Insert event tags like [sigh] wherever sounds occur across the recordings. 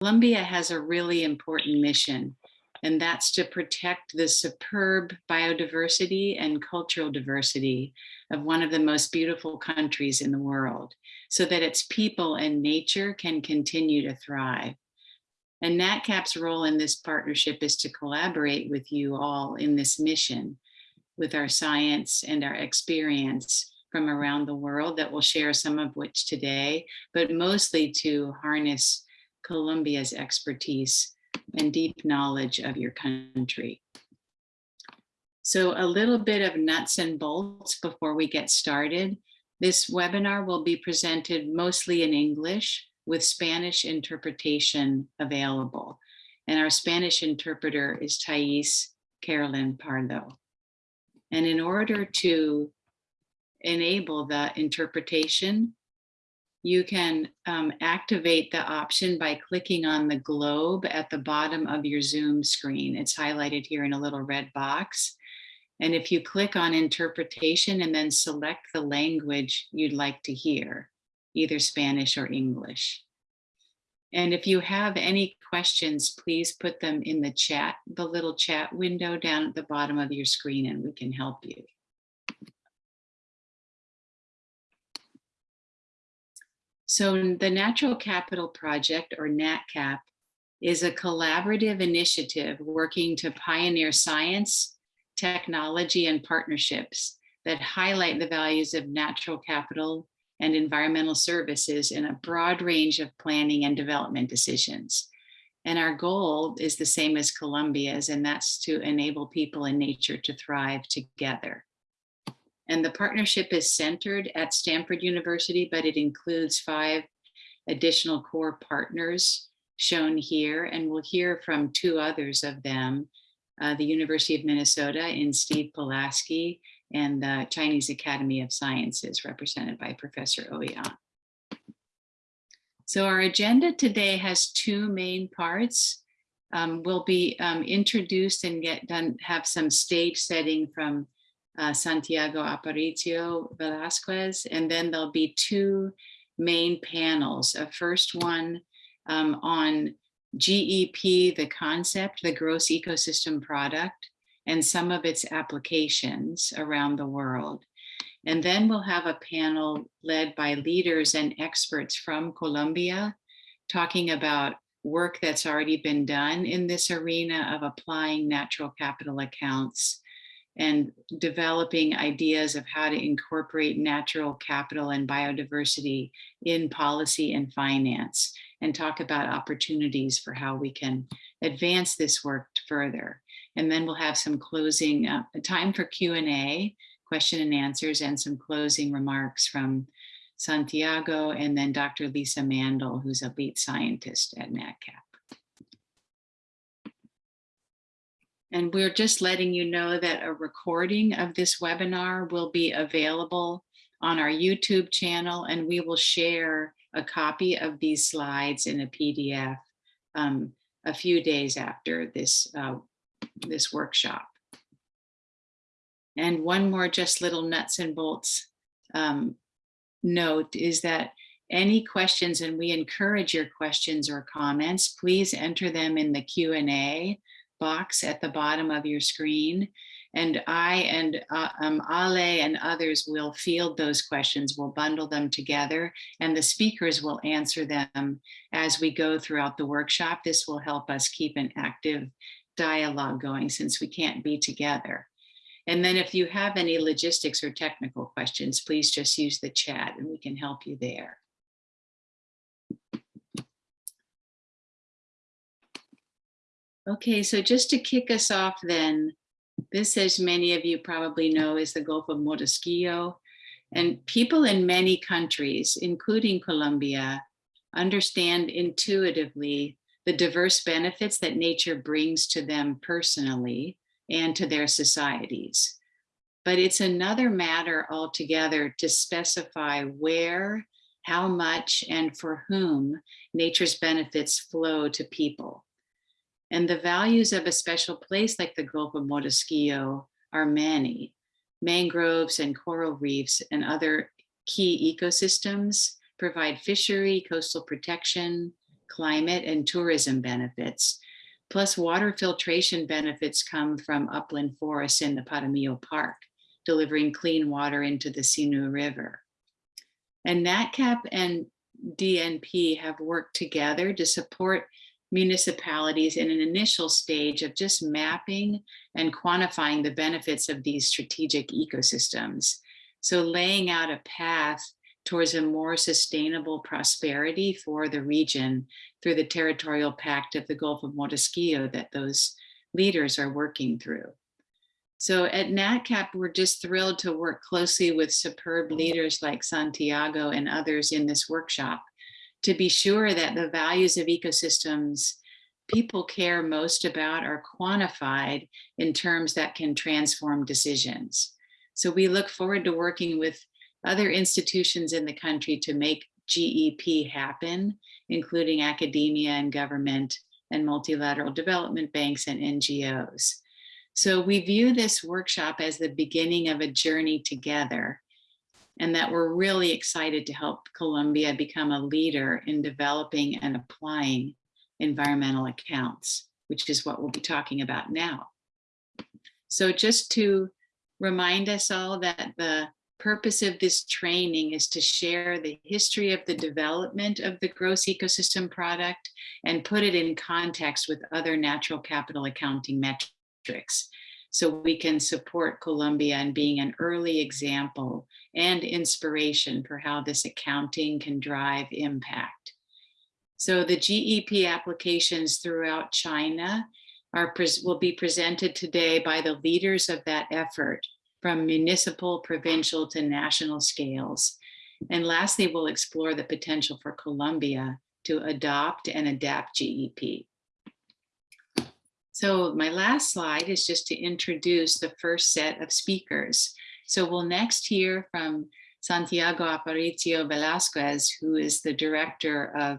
Colombia has a really important mission, and that's to protect the superb biodiversity and cultural diversity of one of the most beautiful countries in the world, so that its people and nature can continue to thrive. And NatCap's role in this partnership is to collaborate with you all in this mission with our science and our experience from around the world that we'll share some of which today, but mostly to harness Colombia's expertise and deep knowledge of your country. So a little bit of nuts and bolts before we get started. This webinar will be presented mostly in English with Spanish interpretation available. And our Spanish interpreter is Thais Carolyn Pardo. And in order to enable the interpretation, you can um, activate the option by clicking on the globe at the bottom of your Zoom screen. It's highlighted here in a little red box. And if you click on interpretation and then select the language you'd like to hear, either Spanish or English. And if you have any questions, please put them in the chat, the little chat window down at the bottom of your screen and we can help you. So the Natural Capital Project or NatCap is a collaborative initiative working to pioneer science, technology and partnerships that highlight the values of natural capital and environmental services in a broad range of planning and development decisions. And our goal is the same as Colombia's, and that's to enable people and nature to thrive together. And the partnership is centered at Stanford University, but it includes five additional core partners shown here. And we'll hear from two others of them, uh, the University of Minnesota in Steve Polasky and the Chinese Academy of Sciences represented by Professor Ouyang. So our agenda today has two main parts. Um, we'll be um, introduced and get done, have some stage setting from uh, Santiago Aparicio Velasquez, and then there'll be two main panels. A first one um, on GEP, the concept, the gross ecosystem product, and some of its applications around the world. And then we'll have a panel led by leaders and experts from Colombia talking about work that's already been done in this arena of applying natural capital accounts and developing ideas of how to incorporate natural capital and biodiversity in policy and finance and talk about opportunities for how we can advance this work further. And then we'll have some closing uh, time for Q&A, question and answers, and some closing remarks from Santiago and then Dr. Lisa Mandle, who's a lead scientist at NatCap. And we're just letting you know that a recording of this webinar will be available on our YouTube channel, and we will share a copy of these slides in a PDF um, a few days after this uh, this workshop. And one more just little nuts and bolts um, note is that any questions, and we encourage your questions or comments, please enter them in the Q&A box at the bottom of your screen. And I and uh, um, Ale and others will field those questions, we'll bundle them together, and the speakers will answer them as we go throughout the workshop. This will help us keep an active dialogue going since we can't be together. And then if you have any logistics or technical questions, please just use the chat and we can help you there. Okay, so just to kick us off then, this, as many of you probably know, is the Gulf of Morrosquillo. And people in many countries, including Colombia, understand intuitively the diverse benefits that nature brings to them personally and to their societies. But it's another matter altogether to specify where, how much, and for whom nature's benefits flow to people. And the values of a special place like the Gulf of Morrosquillo are many. Mangroves and coral reefs and other key ecosystems provide fishery, coastal protection, climate and tourism benefits. Plus water filtration benefits come from upland forests in the Paramillo Park, delivering clean water into the Sinu River. And NatCap and DNP have worked together to support municipalities in an initial stage of just mapping and quantifying the benefits of these strategic ecosystems. So laying out a path towards a more sustainable prosperity for the region through the territorial pact of the Gulf of Morrosquillo that those leaders are working through. So at NatCap, we're just thrilled to work closely with superb leaders like Santiago and others in this workshop to be sure that the values of ecosystems people care most about are quantified in terms that can transform decisions. So we look forward to working with other institutions in the country to make GEP happen, including academia and government and multilateral development banks and NGOs. So we view this workshop as the beginning of a journey together and that we're really excited to help Colombia become a leader in developing and applying environmental accounts, which is what we'll be talking about now. So just to remind us all that the purpose of this training is to share the history of the development of the gross ecosystem product and put it in context with other natural capital accounting metrics. So we can support Colombia in being an early example and inspiration for how this accounting can drive impact. So the GEP applications throughout China are will be presented today by the leaders of that effort from municipal, provincial to national scales. And lastly, we'll explore the potential for Colombia to adopt and adapt GEP. So my last slide is just to introduce the first set of speakers. So we'll next hear from Santiago Aparicio Velasquez, who is the director of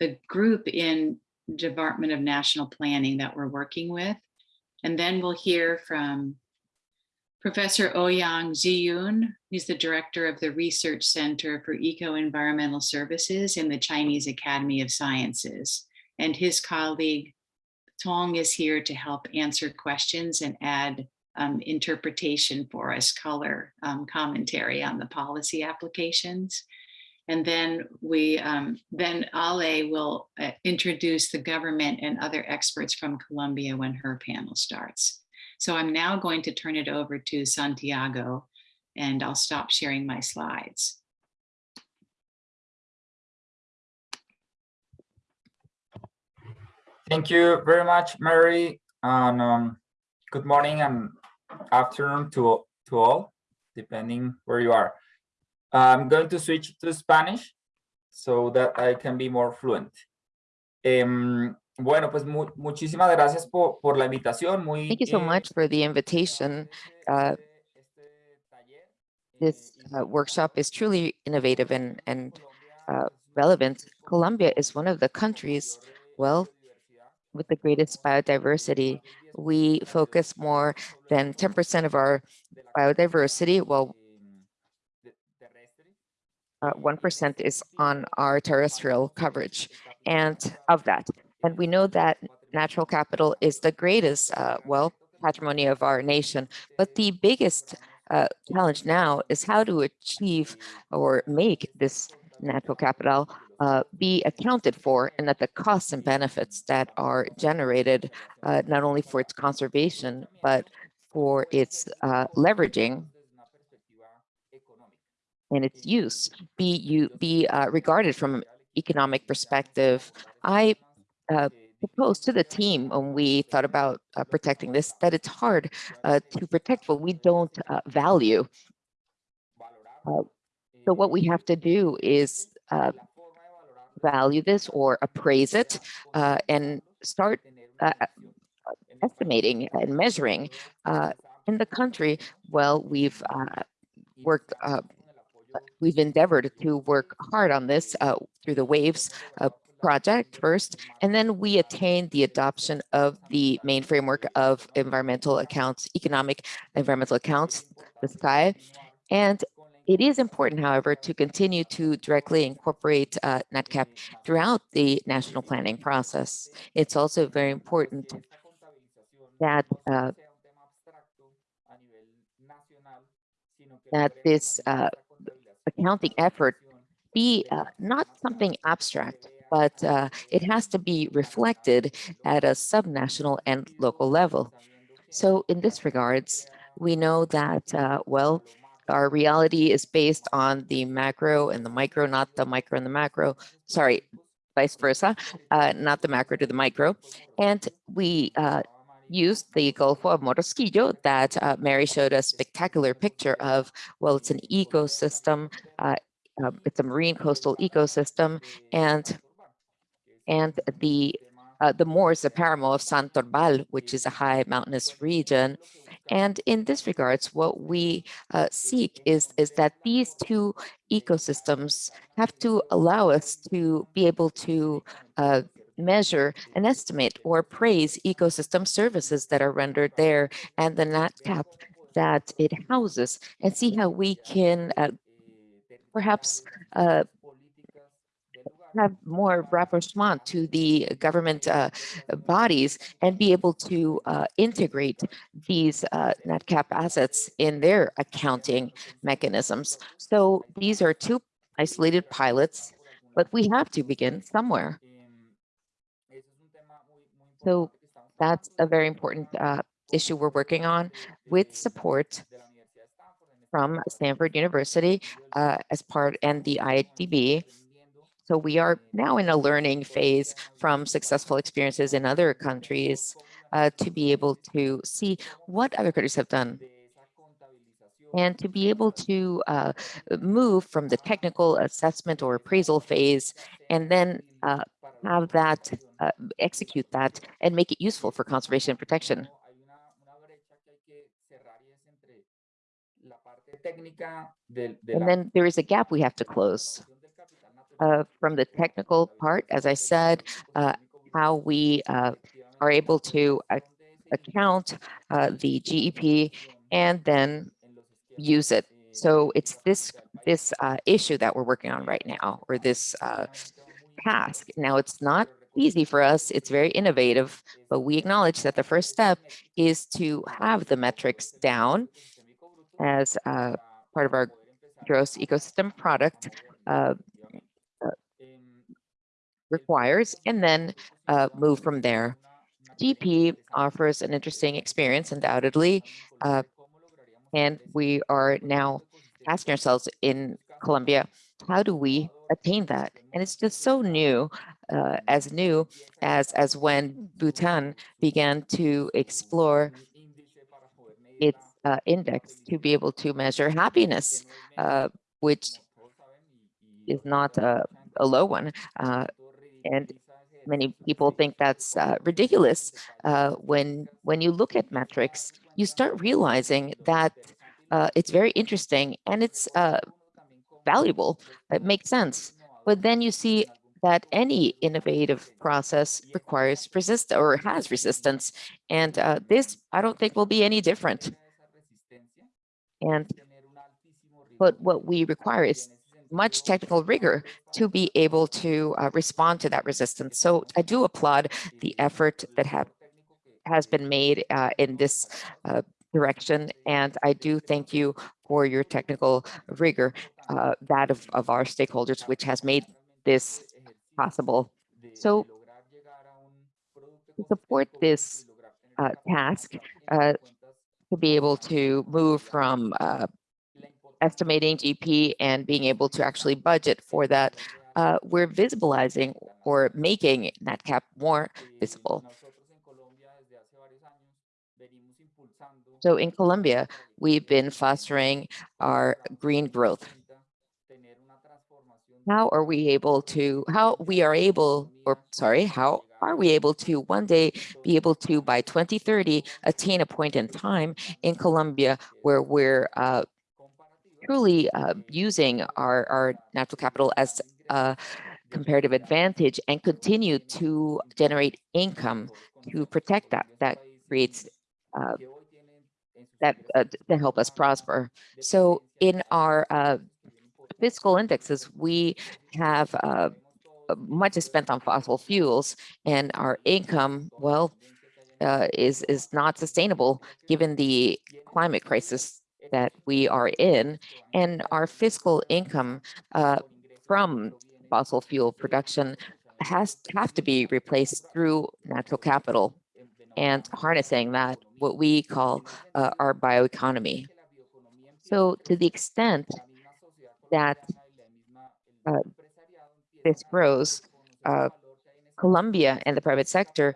the group in Department of National Planning that we're working with. And then we'll hear from Professor Ouyang Zhiyun, who's the director of the Research Center for Eco-Environmental Services in the Chinese Academy of Sciences. And his colleague Tong is here to help answer questions and add um, interpretation for us, color um, commentary on the policy applications. And then we, um, then Ale will uh, introduce the government and other experts from Colombia when her panel starts. So I'm now going to turn it over to Santiago and I'll stop sharing my slides. Thank you very much, Mary. And um, good morning and afternoon to, to all, depending where you are. I'm going to switch to Spanish so that I can be more fluent. Um, bueno, pues mu muchísimas gracias por, por la invitación. Muy, Thank you so much for the invitation. Uh, this uh, workshop is truly innovative and, and uh, relevant. Colombia is one of the countries, well, with the greatest biodiversity. We focus more than 10% of our biodiversity, well, 1% uh, is on our terrestrial coverage and of that. And we know that natural capital is the greatest, uh, well, patrimony of our nation. But the biggest uh, challenge now is how to achieve or make this natural capital uh, be accounted for and that the costs and benefits that are generated uh, not only for its conservation, but for its uh, leveraging and its use be you be uh, regarded from an economic perspective. I uh, proposed to the team when we thought about uh, protecting this that it's hard uh, to protect what we don't uh, value. Uh, so what we have to do is value this or appraise it uh, and start uh, estimating and measuring uh, in the country. Well, we've worked we've endeavored to work hard on this uh, through the WAVES uh, project first, and then we attained the adoption of the main framework of environmental accounts, economic environmental accounts, the SKY. And It is important, however, to continue to directly incorporate uh, NatCap throughout the national planning process. It's also very important that uh, that this uh, accounting effort be uh, not something abstract, but uh, it has to be reflected at a subnational and local level. So in this regards, we know that, uh, well, our reality is based on the macro and the micro, not the micro and the macro, sorry, vice versa, uh, not the macro to the micro. And we uh, used the Gulf of Morrosquillo that uh, Mary showed a spectacular picture of, well, it's an ecosystem, uh, um, it's a marine coastal ecosystem, and and the uh, the moors, the paramo of Santurbán, which is a high mountainous region. And in this regards, what we uh, seek is, is that these two ecosystems have to allow us to be able to uh, measure and estimate or praise ecosystem services that are rendered there and the NatCap that it houses and see how we can uh, perhaps uh, have more rapprochement to the government uh, bodies and be able to uh, integrate these uh, NatCap assets in their accounting mechanisms. So these are two isolated pilots, but we have to begin somewhere. So that's a very important uh, issue we're working on with support from Stanford University uh, as part and the IDB. So we are now in a learning phase from successful experiences in other countries uh, to be able to see what other countries have done and to be able to uh, move from the technical assessment or appraisal phase and then uh, have that, uh, execute that and make it useful for conservation and protection. And then there is a gap we have to close from the technical part, as I said, uh, how we uh, are able to account uh, the GEP and then use it. So it's this this uh, issue that we're working on right now, or this uh, task. Now, it's not easy for us. It's very innovative, but we acknowledge that the first step is to have the metrics down as uh, part of our gross ecosystem product uh, requires, and then uh, move from there. GP offers an interesting experience, undoubtedly, uh, and we are now asking ourselves in Colombia, how do we attain that? And it's just so new, uh, as new as, as when Bhutan began to explore its uh, index to be able to measure happiness, uh, which is not a, a low one. Uh, and many people think that's uh, ridiculous. Uh, when, when you look at metrics, you start realizing that uh, it's very interesting and it's valuable. It makes sense. But then you see that any innovative process requires resist or has resistance. And uh, this, I don't think will be any different. And but what we require is much technical rigor to be able to uh, respond to that resistance. So I do applaud the effort that have has been made uh, in this uh, direction. And I do thank you for your technical rigor, uh, that of, of our stakeholders, which has made this possible. So to support this uh, task, uh, to be able to move from estimating GP and being able to actually budget for that, uh, we're visibilizing or making NatCap more visible. So in Colombia, we've been fostering our green growth. How are we able to, how we are able, or sorry, how are we able to one day be able to, by 2030, attain a point in time in Colombia where we're uh, truly uh, using our, our natural capital as a comparative advantage and continue to generate income to protect that. That creates uh, that uh, to help us prosper. So in our uh, fiscal indexes, we have uh, much is spent on fossil fuels and our income, well, uh, is is not sustainable given the climate crisis that we are in and our fiscal income uh, from fossil fuel production has have to be replaced through natural capital and harnessing that what we call uh, our bioeconomy. So to the extent that uh, this grows, uh, Colombia and the private sector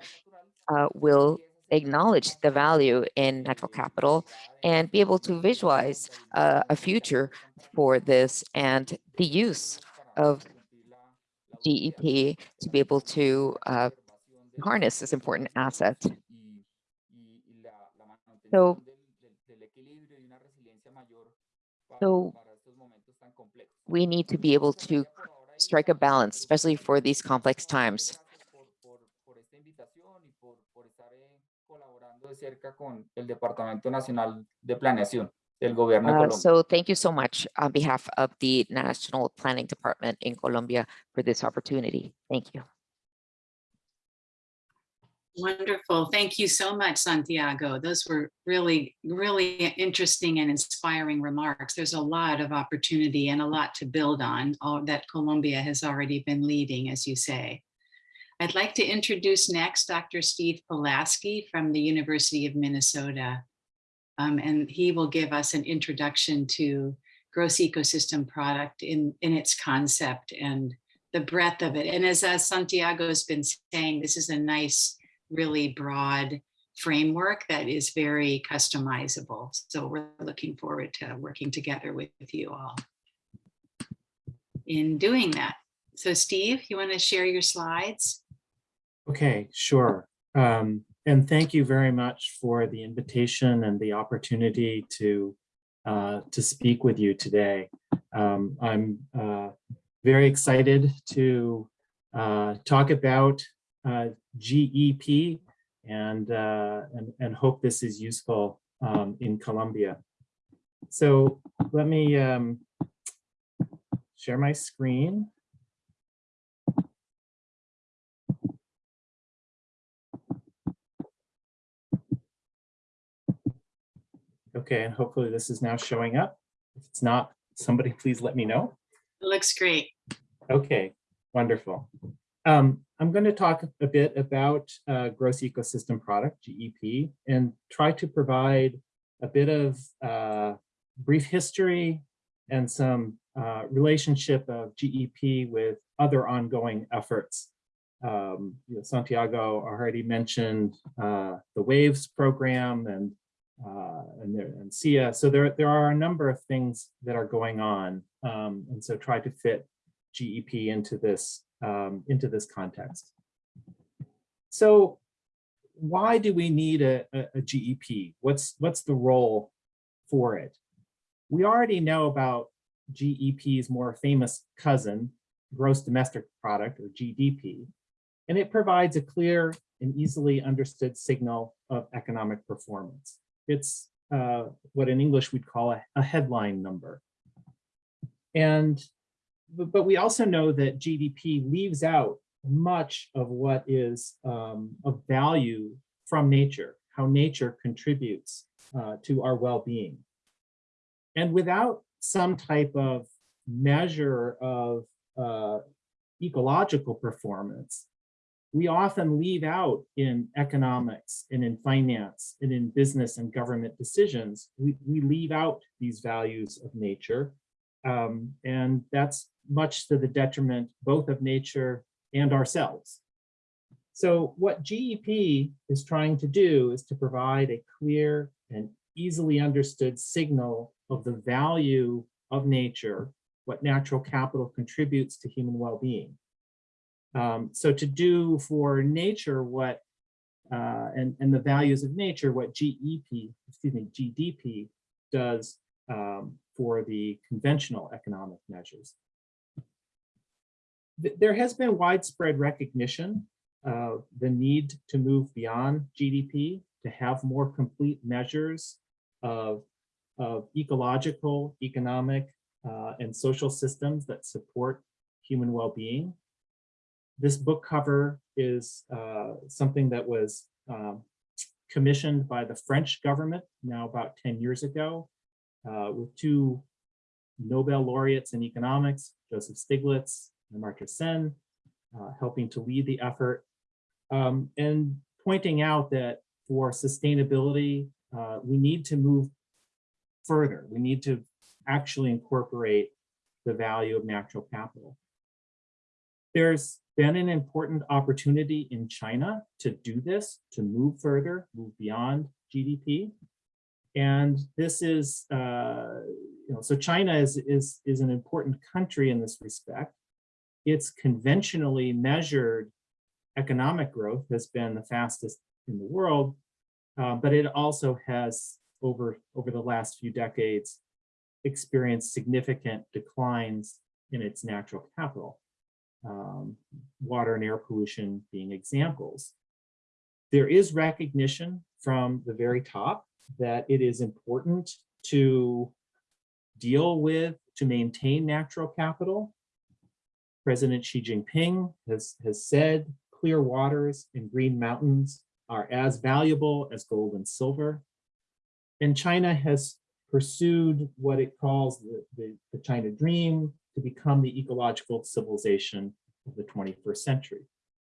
uh, will acknowledge the value in natural capital and be able to visualize uh, a future for this and the use of GEP to be able to uh, harness this important asset. So, so we need to be able to strike a balance, especially for these complex times. De cerca con el Departamento Nacional de Planeación del Gobierno de Uh, Colombia. so thank you so much on behalf of the National Planning Department in Colombia for this opportunity. Thank you. Wonderful. Thank you so much, Santiago. Those were really, really interesting and inspiring remarks. There's a lot of opportunity and a lot to build on all that Colombia has already been leading, as you say. I'd like to introduce next Dr. Steve Polasky from the University of Minnesota. Um, and he will give us an introduction to gross ecosystem product in, in its concept and the breadth of it. And as, as Santiago has been saying, this is a nice really broad framework that is very customizable. So we're looking forward to working together with, with you all in doing that. So Steve, you want to share your slides? Okay, sure. Um, and thank you very much for the invitation and the opportunity to uh, to speak with you today. Um, I'm uh, very excited to uh, talk about uh, GEP and, uh, and, and hope this is useful um, in Colombia. So let me um, share my screen. Okay, and hopefully this is now showing up. If it's not, somebody [laughs] please let me know. It looks great. Okay, wonderful. Um, I'm going to talk a bit about uh, gross ecosystem product, GEP, and try to provide a bit of uh, brief history and some uh, relationship of GEP with other ongoing efforts. Um, you know, Santiago already mentioned uh, the WAVES program and uh, and, there, and SEEA. So there, there are a number of things that are going on. Um, and so try to fit GEP into this, um, into this context. So why do we need a, a, a GEP? What's, what's the role for it? We already know about GEP's more famous cousin, gross domestic product or GDP, and it provides a clear and easily understood signal of economic performance. It's uh, what in English we'd call a, a headline number. And, but, we also know that GDP leaves out much of what is um, of value from nature, how nature contributes uh, to our well-being. And without some type of measure of uh, ecological performance, we often leave out in economics and in finance and in business and government decisions, we, we leave out these values of nature. Um, and that's much to the detriment both of nature and ourselves. So what GEP is trying to do is to provide a clear and easily understood signal of the value of nature, what natural capital contributes to human well-being. Um, so to do for nature what, uh, and, and the values of nature, what GEP, excuse me, GDP does um, for the conventional economic measures. There has been widespread recognition of the need to move beyond GDP, to have more complete measures of, of ecological, economic, uh, and social systems that support human well-being. This book cover is uh, something that was um, commissioned by the French government now about 10 years ago uh, with two Nobel laureates in economics, Joseph Stiglitz and Amartya Sen, uh, helping to lead the effort um, and pointing out that for sustainability, uh, we need to move further. We need to actually incorporate the value of natural capital. There's been an important opportunity in China to do this, to move further, move beyond GDP. And this is, uh, you know, so China is, is, is an important country in this respect. It's conventionally measured economic growth has been the fastest in the world, uh, but it also has over, over the last few decades experienced significant declines in its natural capital, um, water and air pollution being examples. There is recognition from the very top that it is important to deal with, to maintain natural capital. President Xi Jinping has, has said clear waters and green mountains are as valuable as gold and silver. And China has pursued what it calls the, the, the China dream to become the ecological civilization of the 21st century.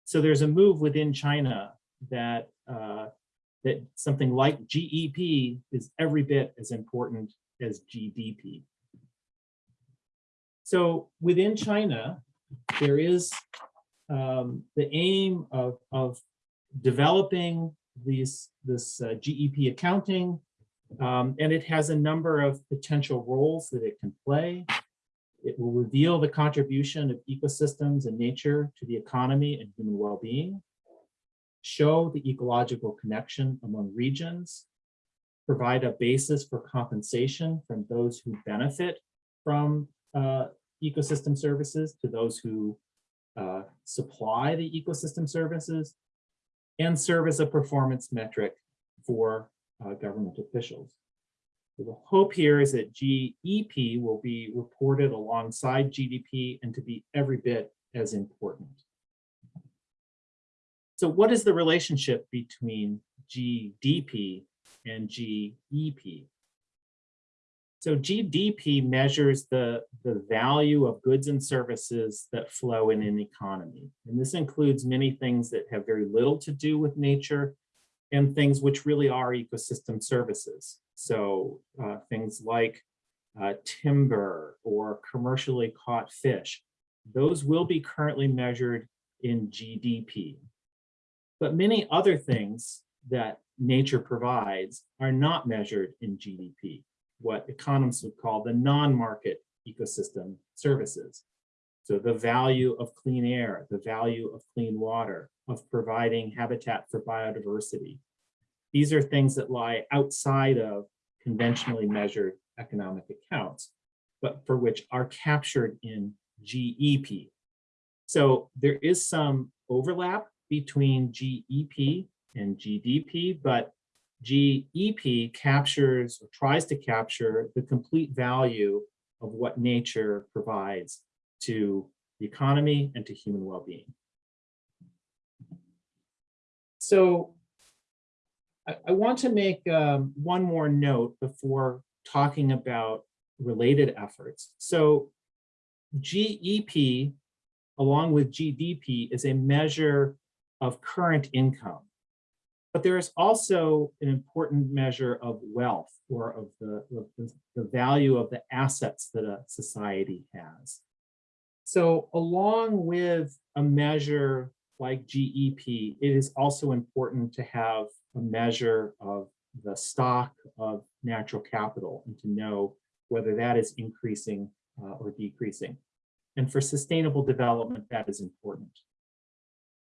So there's a move within China that uh, that something like GEP is every bit as important as GDP. So within China, there is um, the aim of, of developing these, this uh, GEP accounting, um, and it has a number of potential roles that it can play. It will reveal the contribution of ecosystems and nature to the economy and human well-being, show the ecological connection among regions, provide a basis for compensation from those who benefit from uh, ecosystem services to those who uh, supply the ecosystem services, and serve as a performance metric for uh, government officials. The hope here is that GEP will be reported alongside GDP and to be every bit as important. So what is the relationship between GDP and GEP? So GDP measures the, the value of goods and services that flow in an economy. And this includes many things that have very little to do with nature and things which really are ecosystem services. So uh, things like uh, timber or commercially caught fish, those will be currently measured in GDP. But many other things that nature provides are not measured in GDP, what economists would call the non-market ecosystem services. So the value of clean air, the value of clean water, of providing habitat for biodiversity. These are things that lie outside of conventionally measured economic accounts, but for which are captured in GEP. So there is some overlap between GEP and GDP, but GEP captures or tries to capture the complete value of what nature provides to the economy and to human well-being. So I, I, want to make um, one more note before talking about related efforts. So GEP along with GDP is a measure of current income. But there is also an important measure of wealth or of the, of the, the value of the assets that a society has. So along with a measure like GEP, it is also important to have a measure of the stock of natural capital and to know whether that is increasing uh, or decreasing. And for sustainable development, that is important.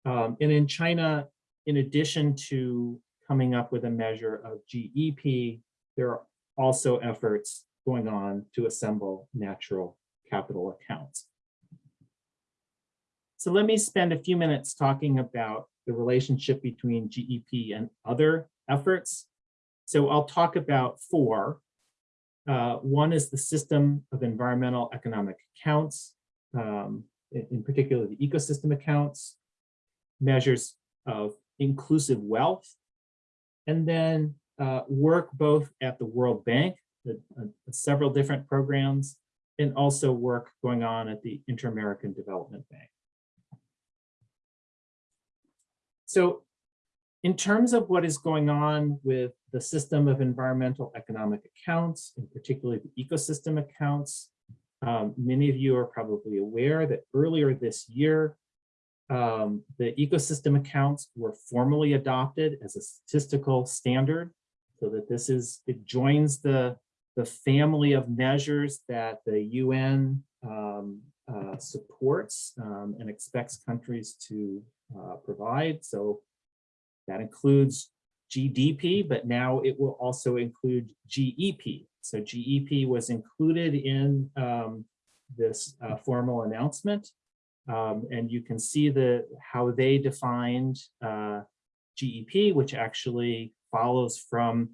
Um, and in China, in addition to coming up with a measure of GEP, there are also efforts going on to assemble natural capital accounts. So let me spend a few minutes talking about the relationship between GEP and other efforts. So I'll talk about four. Uh, one is the system of environmental economic accounts, um, in, in particular the ecosystem accounts, measures of inclusive wealth, and then uh, work both at the World Bank, the, uh, several different programs, and also work going on at the Inter-American Development Bank. So in terms of what is going on with the system of environmental economic accounts, and particularly the ecosystem accounts, um, many of you are probably aware that earlier this year, um, the ecosystem accounts were formally adopted as a statistical standard so that this is, it joins the, the family of measures that the UN um, uh, supports um, and expects countries to uh, provide. So that includes GDP, but now it will also include GEP. So GEP was included in um, this uh, formal announcement. Um, and you can see the how they defined uh, GEP, which actually follows from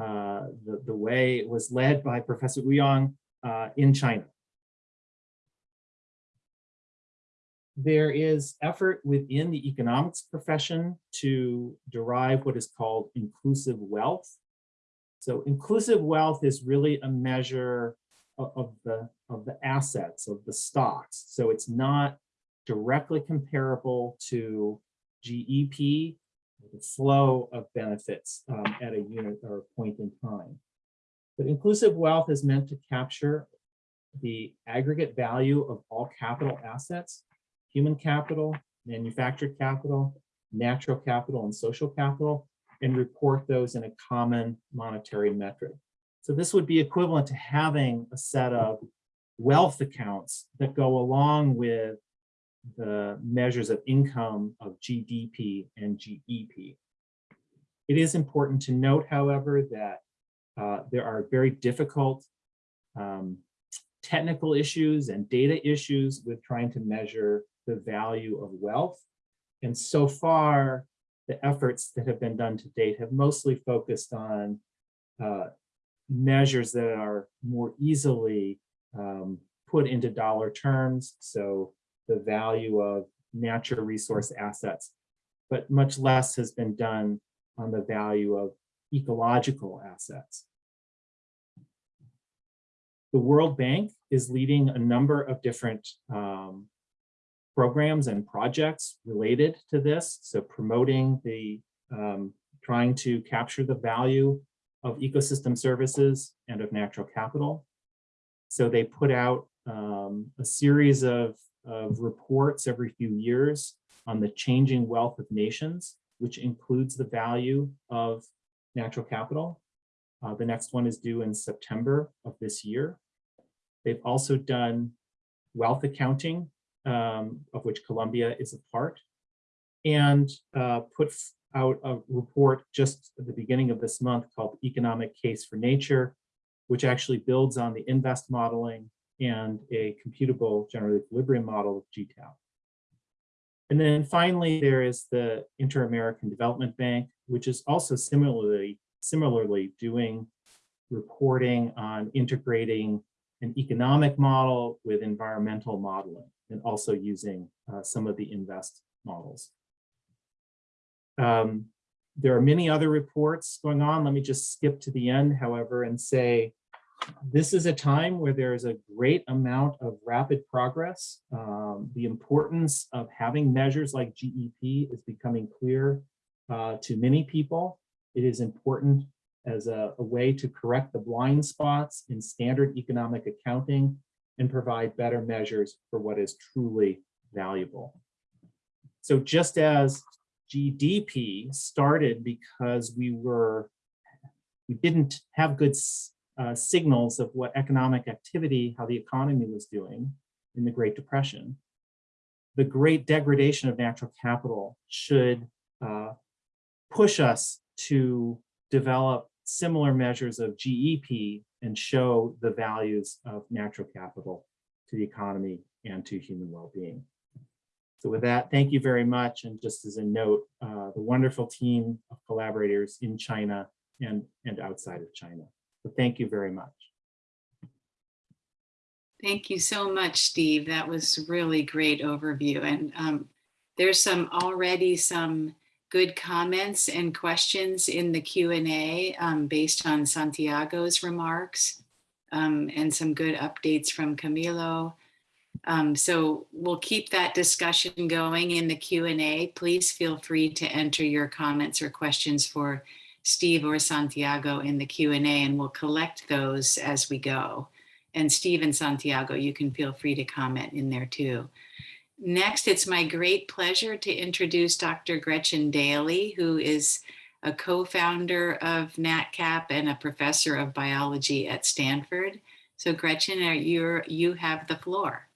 uh, the, the way it was led by Professor Ouyang uh, in China. There is effort within the economics profession to derive what is called inclusive wealth. So inclusive wealth is really a measure of, the of the assets of the stocks. So it's not directly comparable to GEP, the flow of benefits um, at a unit or a point in time. But inclusive wealth is meant to capture the aggregate value of all capital assets, human capital, manufactured capital, natural capital, and social capital, and report those in a common monetary metric. So this would be equivalent to having a set of wealth accounts that go along with the measures of income of GDP and GEP. It is important to note, however, that uh, there are very difficult um, technical issues and data issues with trying to measure the value of wealth. And so far, the efforts that have been done to date have mostly focused on uh, measures that are more easily um, put into dollar terms. So the value of natural resource assets, but much less has been done on the value of ecological assets. The World Bank is leading a number of different um, programs and projects related to this. So promoting the, um, trying to capture the value of ecosystem services and of natural capital. So they put out um, a series of, of reports every few years on the changing wealth of nations, which includes the value of natural capital. Uh, the next one is due in September of this year. They've also done wealth accounting, um, of which Colombia is a part, and uh, put out a report just at the beginning of this month called Economic Case for Nature, which actually builds on the InVEST modeling and a computable general equilibrium model of GTAP. And then finally, there is the Inter-American Development Bank, which is also similarly, similarly doing reporting on integrating an economic model with environmental modeling and also using uh, some of the InVEST models. Um, there are many other reports going on. Let me just skip to the end, however, and say this is a time where there is a great amount of rapid progress. Um, the importance of having measures like GEP is becoming clear uh, to many people. It is important as a, a way to correct the blind spots in standard economic accounting and provide better measures for what is truly valuable. So just as GDP started because we were, we didn't have good uh, signals of what economic activity, how the economy was doing in the Great Depression. The great degradation of natural capital should uh, push us to develop similar measures of GEP and show the values of natural capital to the economy and to human well-being. So with that, thank you very much. And just as a note, uh, the wonderful team of collaborators in China and, and outside of China. So thank you very much. Thank you so much, Steve. That was really great overview. And um, there's some already some good comments and questions in the Q&A um, based on Santiago's remarks um, and some good updates from Camilo. Um, so we'll keep that discussion going in the Q&A. Please feel free to enter your comments or questions for Steve or Santiago in the Q&A and we'll collect those as we go. And Steve and Santiago, you can feel free to comment in there too. Next, it's my great pleasure to introduce Dr. Gretchen Daily, who is a co-founder of NatCap and a professor of biology at Stanford. So Gretchen, are you you have the floor.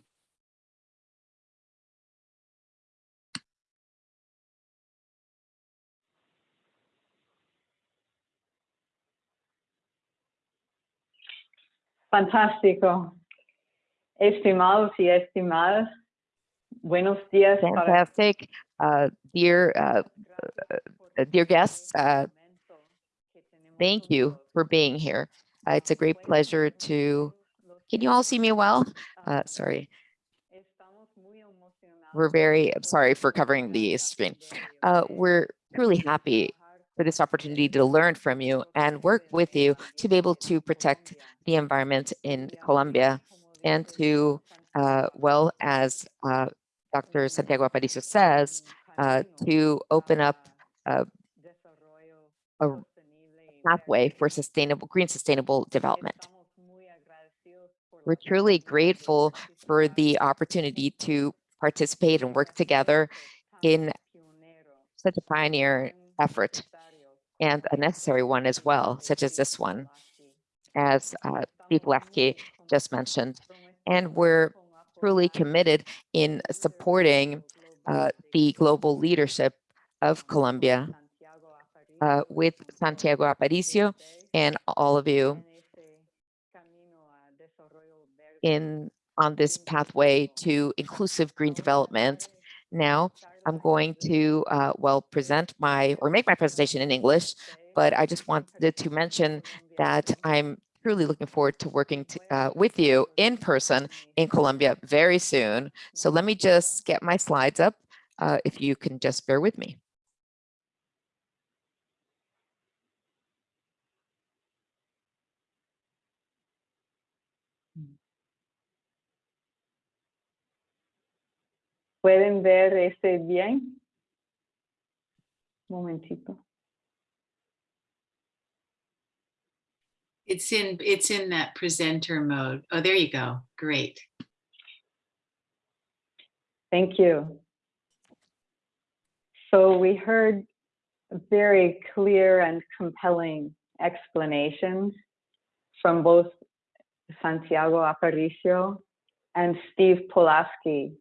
Fantástico. Estimados y estimadas, buenos días. Fantastic. Uh, dear, uh, uh, dear guests, uh, thank you for being here. Uh, it's a great pleasure to, can you all see me well? Uh, sorry, we're very, I'm sorry for covering the screen. We're truly happy for this opportunity to learn from you and work with you to be able to protect the environment in Colombia and to, uh, well, as uh, Dr. Santiago Aparicio says, uh, to open up uh, a pathway for sustainable, green sustainable development. We're truly grateful for the opportunity to participate and work together in such a pioneer effort and a necessary one as well, such as this one, as uh, Steve Lefke just mentioned. And we're truly committed in supporting uh, the global leadership of Colombia uh, with Santiago Aparicio and all of you in on this pathway to inclusive green development. Now, I'm going to, uh, well, present my, or make my presentation in English, but I just wanted to mention that I'm truly looking forward to working to, uh, with you in person in Colombia very soon. So let me just get my slides up, uh, if you can just bear with me. ¿Pueden ver este bien? Momentito. It's in it's in that presenter mode. Oh, there you go. Great. Thank you. So we heard very clear and compelling explanations from both Santiago Aparicio and Steve Polasky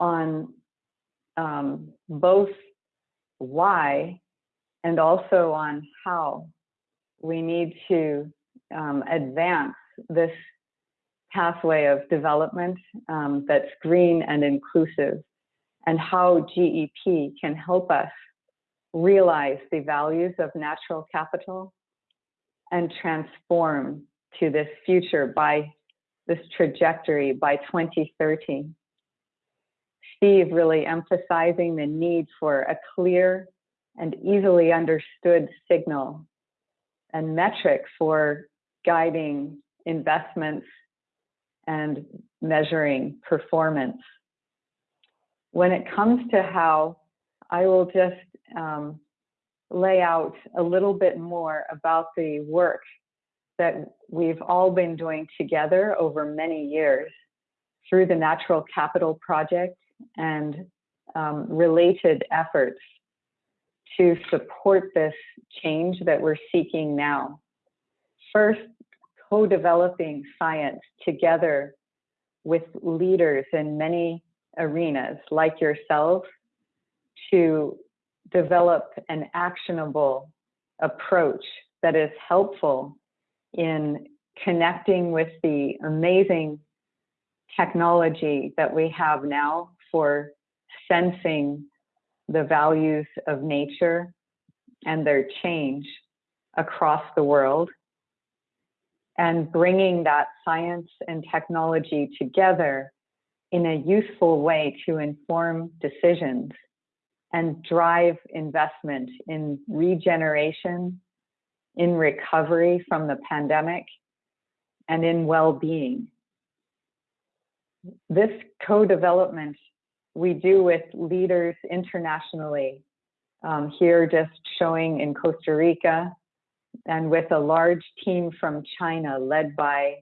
on um, both why and also on how we need to um, advance this pathway of development um, that's green and inclusive and how GEP can help us realize the values of natural capital and transform to this future by this trajectory by 2030. Steve really emphasizing the need for a clear and easily understood signal and metric for guiding investments and measuring performance. When it comes to how, I will just um, lay out a little bit more about the work that we've all been doing together over many years through the Natural Capital Project and um, related efforts to support this change that we're seeking now. First, co-developing science together with leaders in many arenas like yourself to develop an actionable approach that is helpful in connecting with the amazing technology that we have now for sensing the values of nature and their change across the world and bringing that science and technology together in a useful way to inform decisions and drive investment in regeneration, in recovery from the pandemic, and in well-being. This co-development we do with leaders internationally, um, here just showing in Costa Rica, and with a large team from China led by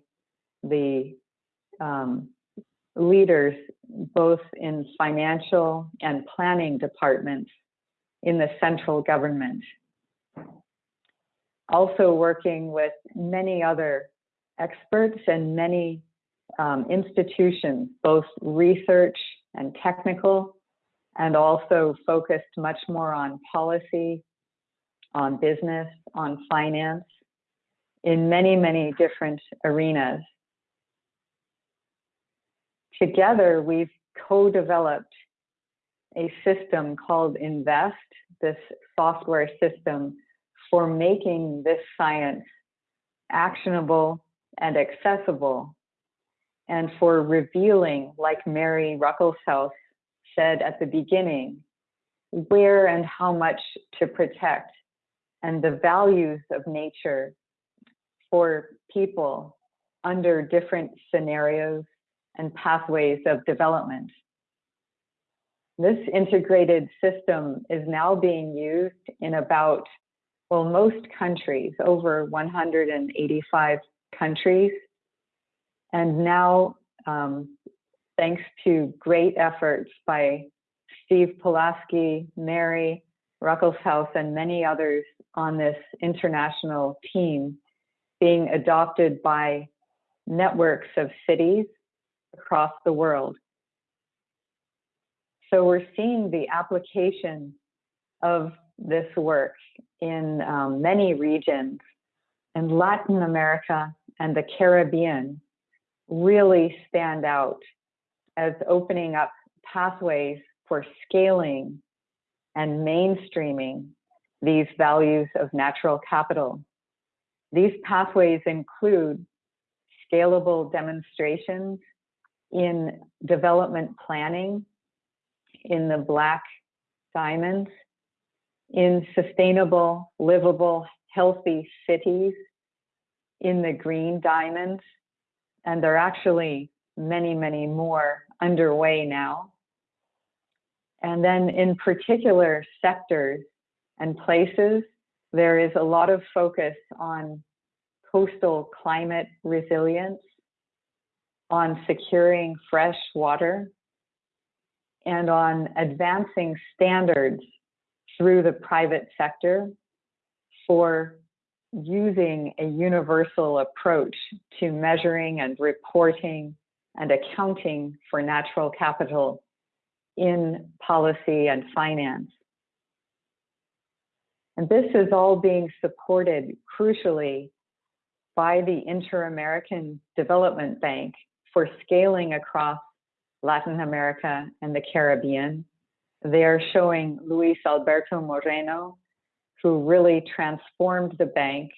the um, leaders both in financial and planning departments in the central government. Also working with many other experts and many um, institutions, both research and technical, and also focused much more on policy, on business, on finance, in many, many different arenas. Together, we've co-developed a system called InVEST, this software system for making this science actionable and accessible and for revealing, like Mary Ruckelshaus said at the beginning, where and how much to protect and the values of nature for people under different scenarios and pathways of development. This integrated system is now being used in about, well, most countries, over 185 countries. And now, um, thanks to great efforts by Steve Polasky, Mary Ruckelshaus, and many others on this international team, being adopted by networks of cities across the world. So we're seeing the application of this work in um, many regions and Latin America and the Caribbean really stand out as opening up pathways for scaling and mainstreaming these values of natural capital. These pathways include scalable demonstrations in development planning, in the black diamonds, in sustainable, livable, healthy cities, in the green diamonds, and there are actually many, many more underway now. And then in particular sectors and places, there is a lot of focus on coastal climate resilience, on securing fresh water, and on advancing standards through the private sector for using a universal approach to measuring and reporting and accounting for natural capital in policy and finance. And this is all being supported crucially by the Inter-American Development Bank for scaling across Latin America and the Caribbean. They are showing Luis Alberto Moreno, who really transformed the bank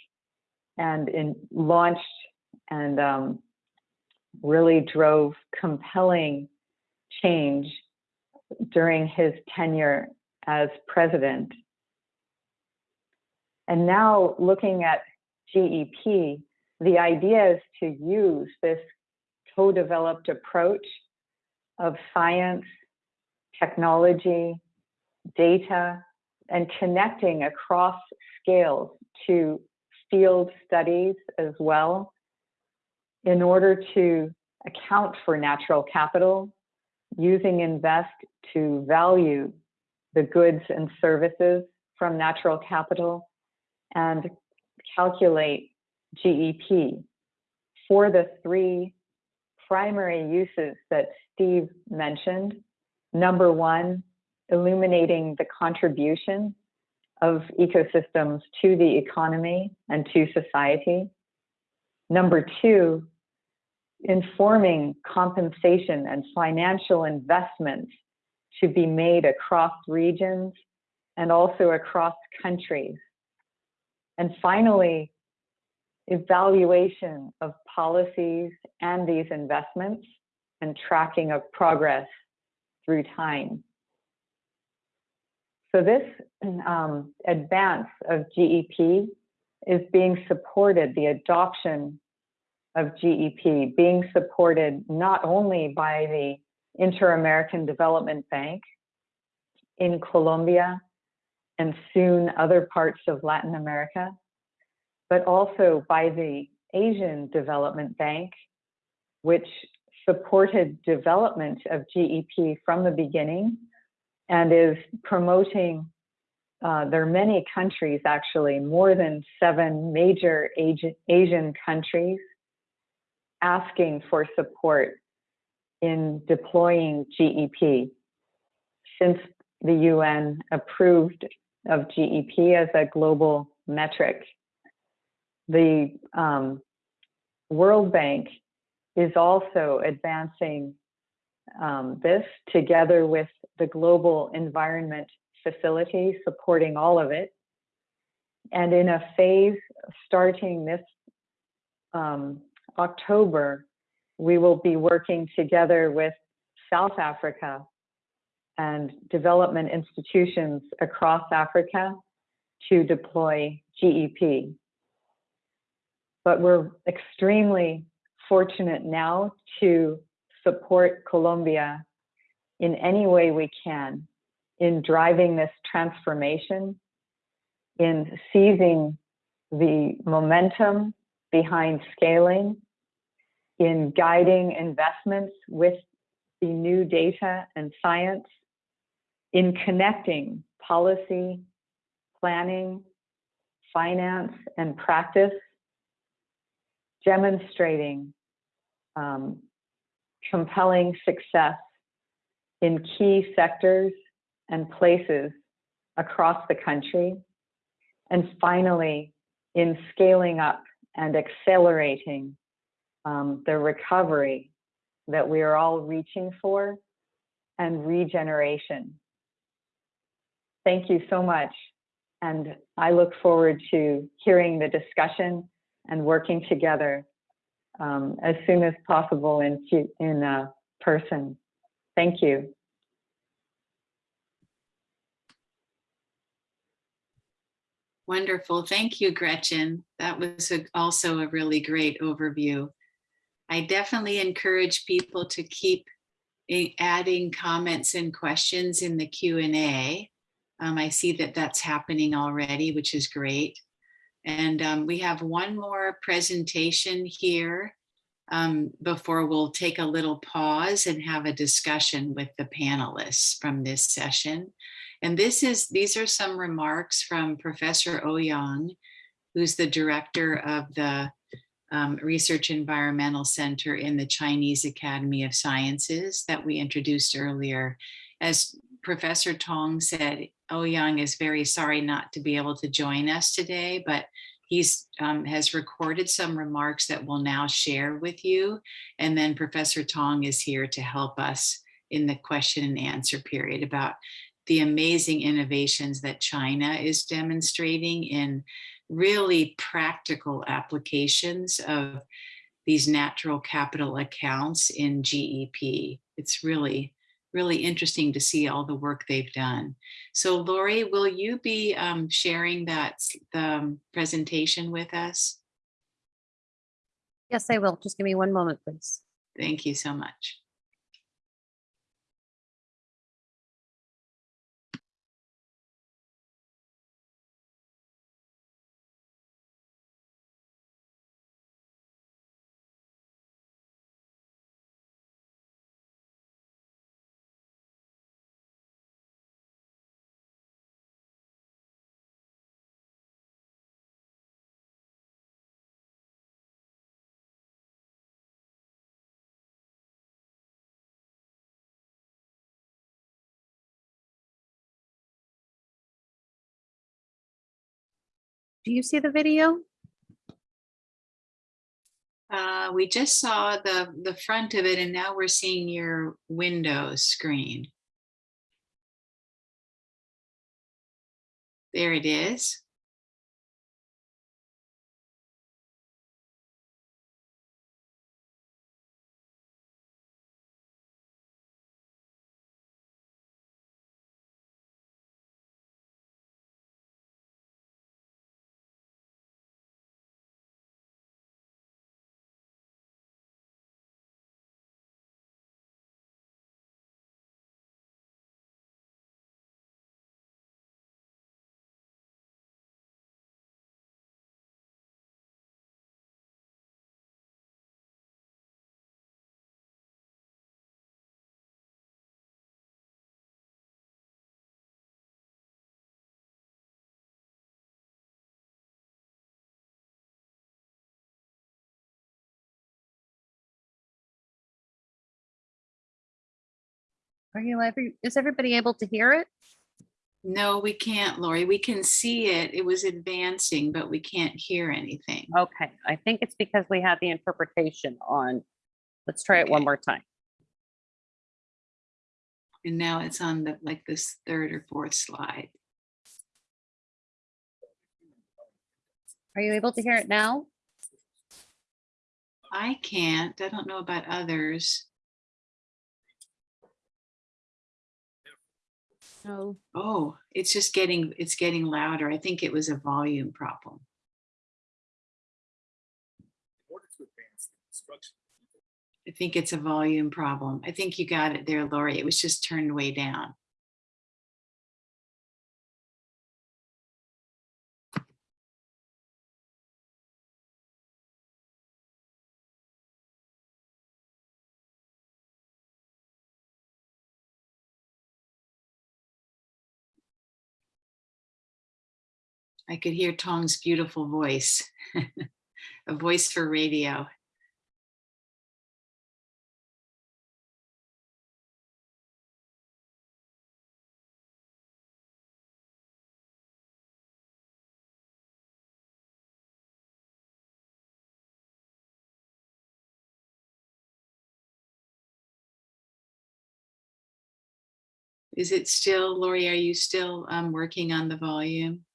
and in, launched and um, really drove compelling change during his tenure as president. And now looking at GEP, the idea is to use this co-developed approach of science, technology, data, and connecting across scales to field studies as well in order to account for natural capital, using InVEST to value the goods and services from natural capital and calculate GEP for the three primary uses that Steve mentioned. Number one, illuminating the contribution of ecosystems to the economy and to society. Number two, informing compensation and financial investments to be made across regions and also across countries And finally, evaluation of policies and these investments and tracking of progress through time. So this um, advance of GEP is being supported, the adoption of GEP being supported not only by the Inter-American Development Bank in Colombia and soon other parts of Latin America, but also by the Asian Development Bank, which supported development of GEP from the beginning and is promoting, uh, there are many countries actually, more than seven major Asian, Asian countries asking for support in deploying GEP since the UN approved of GEP as a global metric. The um, World Bank is also advancing um, this together with the Global Environment Facility, supporting all of it. And in a phase starting this um, October, we will be working together with South Africa and development institutions across Africa to deploy GEP. But we're extremely fortunate now to support Colombia in any way we can in driving this transformation, in seizing the momentum behind scaling, in guiding investments with the new data and science, in connecting policy, planning, finance, and practice, demonstrating um, compelling success in key sectors and places across the country. And finally, in scaling up and accelerating um, the recovery that we are all reaching for and regeneration. Thank you so much. And I look forward to hearing the discussion and working together um, as soon as possible in, in uh, person. Thank you. Wonderful. Thank you, Gretchen. That was a, also a really great overview. I definitely encourage people to keep eh, adding comments and questions in the Q&A. Um, I see that that's happening already, which is great. And um, we have one more presentation here um, before we'll take a little pause and have a discussion with the panelists from this session. And this is these are some remarks from Professor Ouyang, who's the director of the um, Research Environmental Center in the Chinese Academy of Sciences that we introduced earlier. As Professor Tong said, Ouyang is very sorry not to be able to join us today, but he's um, has recorded some remarks that we'll now share with you. And then Professor Tong is here to help us in the question and answer period about the amazing innovations that China is demonstrating in really practical applications of these natural capital accounts in GEP. It's really, really interesting to see all the work they've done. So Lori, will you be um, sharing that the um, presentation with us? Yes, I will. Just give me one moment, please. Thank you so much. Do you see the video? Uh, we just saw the, the front of it and now we're seeing your Windows screen. There it is. Are you ever, is everybody able to hear it? No, we can't, Lori. We can see it. It was advancing, but we can't hear anything. Okay, I think it's because we had the interpretation on. Let's try it one more time. And now it's on the, like this third or fourth slide. Are you able to hear it now? I can't. I don't know about others. Oh, it's just getting, it's getting louder. I think it was a volume problem. I think it's a volume problem. I think you got it there, Lori. It was just turned way down. I could hear Tong's beautiful voice, [laughs] a voice for radio. Is it still, Lori, are you still um, working on the volume?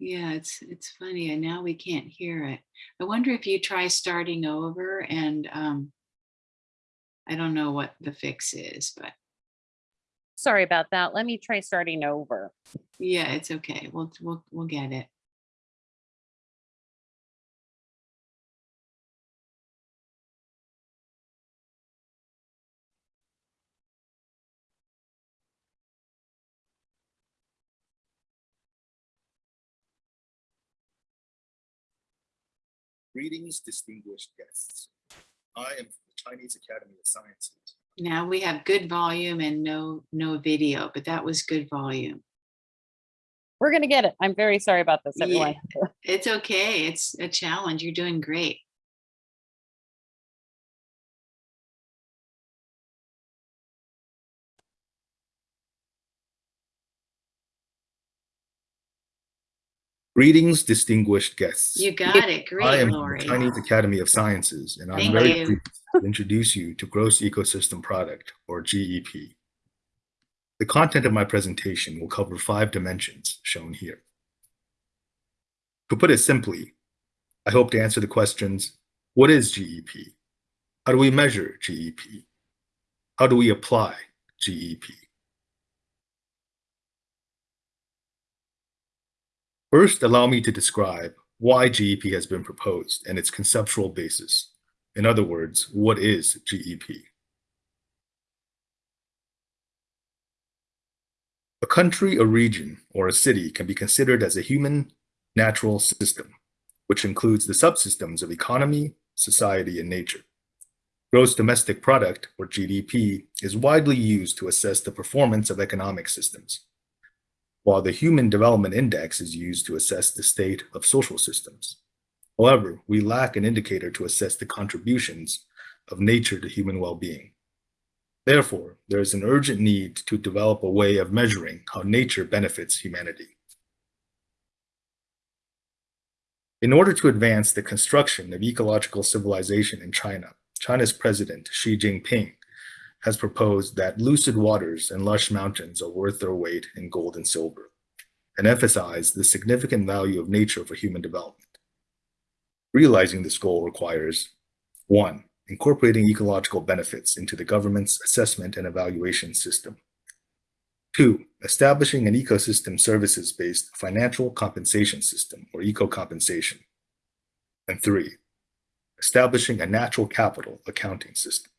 Yeah, it's, it's funny. And now we can't hear it. I wonder if you try starting over and um, I don't know what the fix is, but Sorry about that. Let me try starting over. yeah, it's okay. We'll, we'll, we'll get it. Greetings, distinguished guests. I am from the Chinese Academy of Sciences. Now we have good volume and no, no video, but that was good volume. We're gonna get it. I'm very sorry about this, Yeah. It's okay. It's a challenge. You're doing great. Greetings, distinguished guests. You got it. Great, I am from the Lori. Chinese Academy of Sciences, and I'm very you. pleased to introduce you to Gross Ecosystem Product, or GEP. The content of my presentation will cover five dimensions shown here. To put it simply, I hope to answer the questions, what is GEP? How do we measure GEP? How do we apply GEP? First, allow me to describe why GEP has been proposed and its conceptual basis. In other words, what is GEP? A country, a region, or a city can be considered as a human natural system, which includes the subsystems of economy, society, and nature. Gross domestic product, or GDP, is widely used to assess the performance of economic systems while the Human Development Index is used to assess the state of social systems. However, we lack an indicator to assess the contributions of nature to human well-being. Therefore, there is an urgent need to develop a way of measuring how nature benefits humanity. In order to advance the construction of ecological civilization in China, China's President Xi Jinping has proposed that lucid waters and lush mountains are worth their weight in gold and silver, and emphasized the significant value of nature for human development. Realizing this goal requires one, incorporating ecological benefits into the government's assessment and evaluation system. Two, establishing an ecosystem services-based financial compensation system, or eco-compensation. And three, establishing a natural capital accounting system.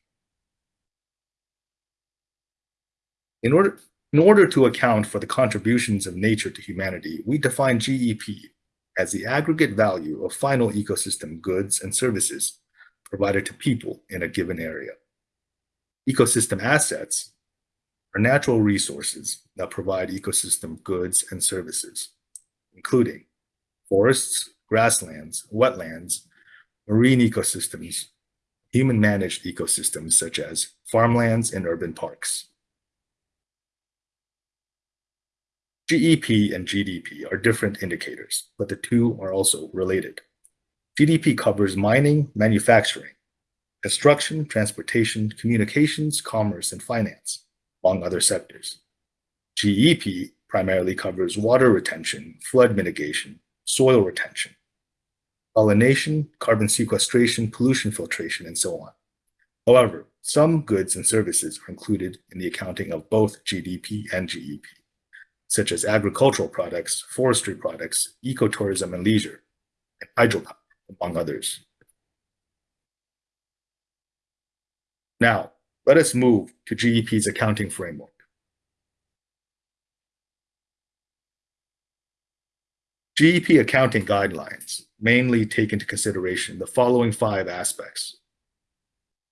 In order, in order to account for the contributions of nature to humanity, we define GEP as the aggregate value of final ecosystem goods and services provided to people in a given area. Ecosystem assets are natural resources that provide ecosystem goods and services. including forests, grasslands, wetlands, marine ecosystems, human-managed ecosystems such as farmlands and urban parks. GEP and GDP are different indicators, but the two are also related. GDP covers mining, manufacturing, construction, transportation, communications, commerce, and finance, among other sectors. GEP primarily covers water retention, flood mitigation, soil retention, pollination, carbon sequestration, pollution filtration, and so on. However, some goods and services are included in the accounting of both GDP and GEP, such as agricultural products, forestry products, ecotourism and leisure, and hydropower, among others. Now, let us move to GEP's accounting framework. GEP accounting guidelines mainly take into consideration the following five aspects.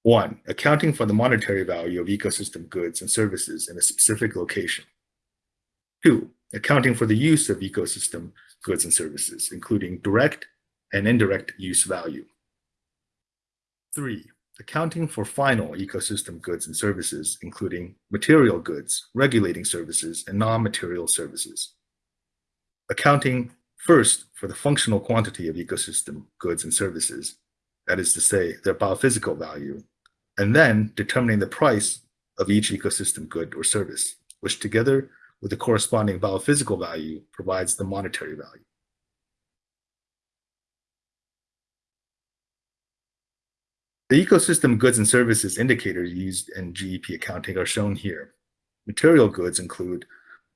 One, accounting for the monetary value of ecosystem goods and services in a specific location. Two, accounting for the use of ecosystem goods and services, including direct and indirect use value. Three, accounting for final ecosystem goods and services, including material goods, regulating services, and non-material services. Accounting first for the functional quantity of ecosystem goods and services, that is to say, their biophysical value, and then determining the price of each ecosystem good or service, which together with the corresponding biophysical value provides the monetary value. The ecosystem goods and services indicators used in GEP accounting are shown here. Material goods include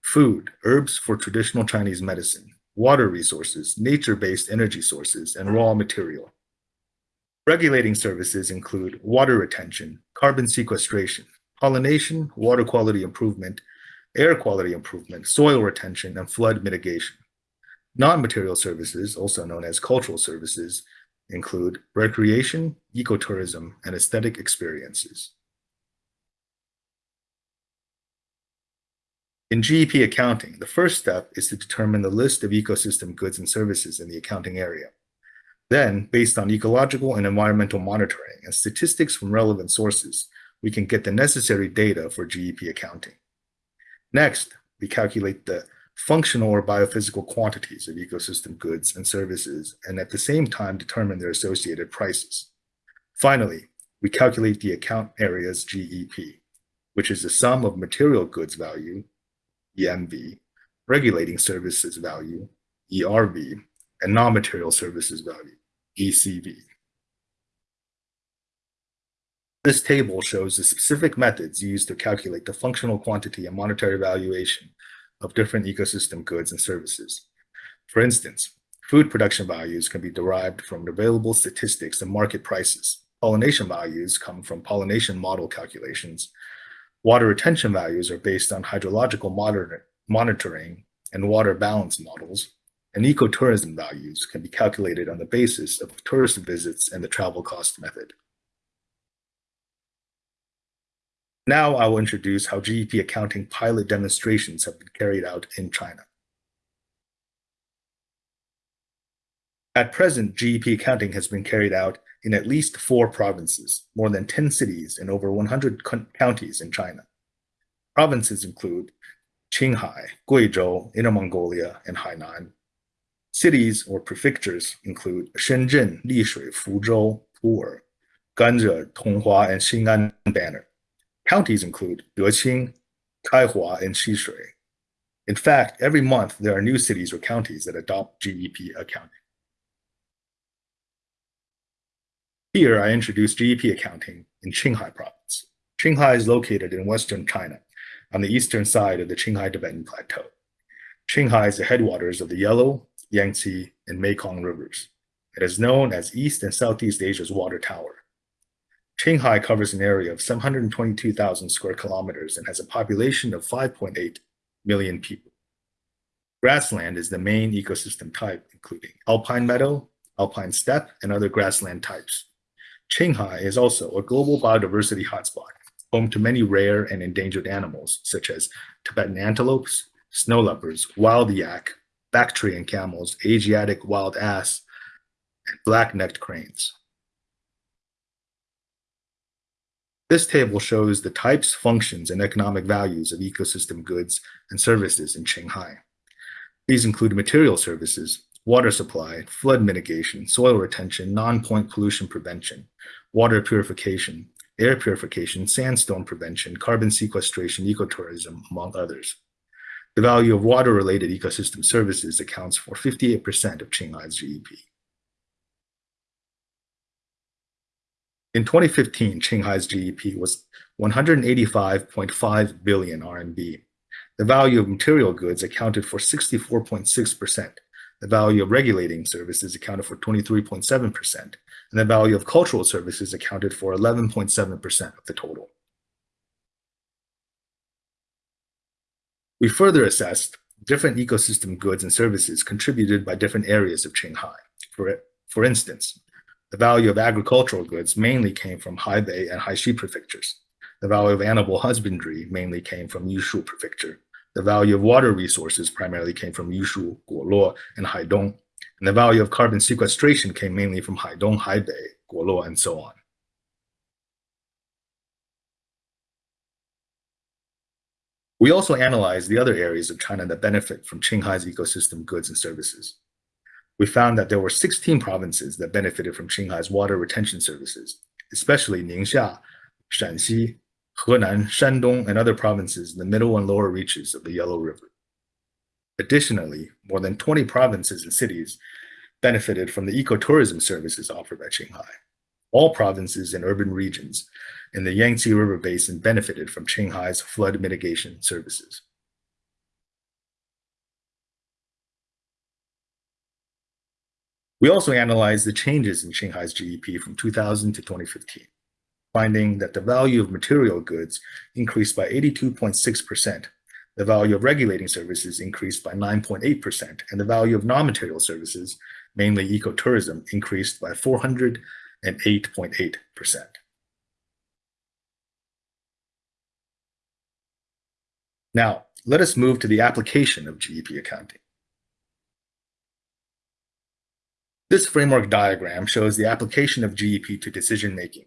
food, herbs for traditional Chinese medicine, water resources, nature-based energy sources, and raw material. Regulating services include water retention, carbon sequestration, pollination, water quality improvement, air quality improvement, soil retention, and flood mitigation. Non-material services, also known as cultural services, include recreation, ecotourism, and aesthetic experiences. In GEP accounting, the first step is to determine the list of ecosystem goods and services in the accounting area. Then, based on ecological and environmental monitoring and statistics from relevant sources, we can get the necessary data for GEP accounting. Next, we calculate the functional or biophysical quantities of ecosystem goods and services, and at the same time determine their associated prices. Finally, we calculate the account area's GEP, which is the sum of material goods value, EMV, regulating services value, ERV, and non-material services value, ECV. This table shows the specific methods used to calculate the functional quantity and monetary valuation of different ecosystem goods and services. For instance, food production values can be derived from available statistics and market prices. Pollination values come from pollination model calculations. Water retention values are based on hydrological monitor monitoring and water balance models. And ecotourism values can be calculated on the basis of tourist visits and the travel cost method. Now I will introduce how GEP accounting pilot demonstrations have been carried out in China. At present, GEP accounting has been carried out in at least four provinces, more than 10 cities, and over 100 counties in China. Provinces include Qinghai, Guizhou, Inner Mongolia, and Hainan. Cities or prefectures include Shenzhen, Lishui, Fuzhou, Pu'er, Ganzhou, Tonghua, and Xin'an Banner. Counties include Deqing, Kaihua, and Xishui. In fact, every month there are new cities or counties that adopt GEP accounting. Here I introduce GEP accounting in Qinghai province. Qinghai is located in western China on the eastern side of the Qinghai Tibetan Plateau. Qinghai is the headwaters of the Yellow, Yangtze, and Mekong rivers. It is known as East and Southeast Asia's water tower. Qinghai covers an area of 722,000 square kilometers and has a population of 5.8 million people. Grassland is the main ecosystem type, including alpine meadow, alpine steppe, and other grassland types. Qinghai is also a global biodiversity hotspot, home to many rare and endangered animals, such as Tibetan antelopes, snow leopards, wild yak, Bactrian camels, Asiatic wild ass, and black-necked cranes. This table shows the types, functions, and economic values of ecosystem goods and services in Qinghai. These include material services, water supply, flood mitigation, soil retention, non-point pollution prevention, water purification, air purification, sandstone prevention, carbon sequestration, ecotourism, among others. The value of water-related ecosystem services accounts for 58% of Qinghai's GEP. In 2015, Qinghai's GEP was 185.5 billion RMB. The value of material goods accounted for 64.6%. The value of regulating services accounted for 23.7%, and the value of cultural services accounted for 11.7% of the total. We further assessed different ecosystem goods and services contributed by different areas of Qinghai. For, for instance, the value of agricultural goods mainly came from Haibei and Haixi prefectures. The value of animal husbandry mainly came from Yushu prefecture. The value of water resources primarily came from Yushu, Guoluo, and Haidong. And the value of carbon sequestration came mainly from Haidong, Haibei, Guoluo, and so on. We also analyzed the other areas of China that benefit from Qinghai's ecosystem goods and services. We found that there were 16 provinces that benefited from Qinghai's water retention services, especially Ningxia, Shanxi, Henan, Shandong, and other provinces in the middle and lower reaches of the Yellow River. Additionally, more than 20 provinces and cities benefited from the ecotourism services offered by Qinghai. All provinces and urban regions in the Yangtze River Basin benefited from Qinghai's flood mitigation services. We also analyzed the changes in Qinghai's GEP from 2000 to 2015, finding that the value of material goods increased by 82.6%, the value of regulating services increased by 9.8%, and the value of non-material services, mainly ecotourism, increased by 408.8%. Now, let us move to the application of GEP accounting. This framework diagram shows the application of GEP to decision-making.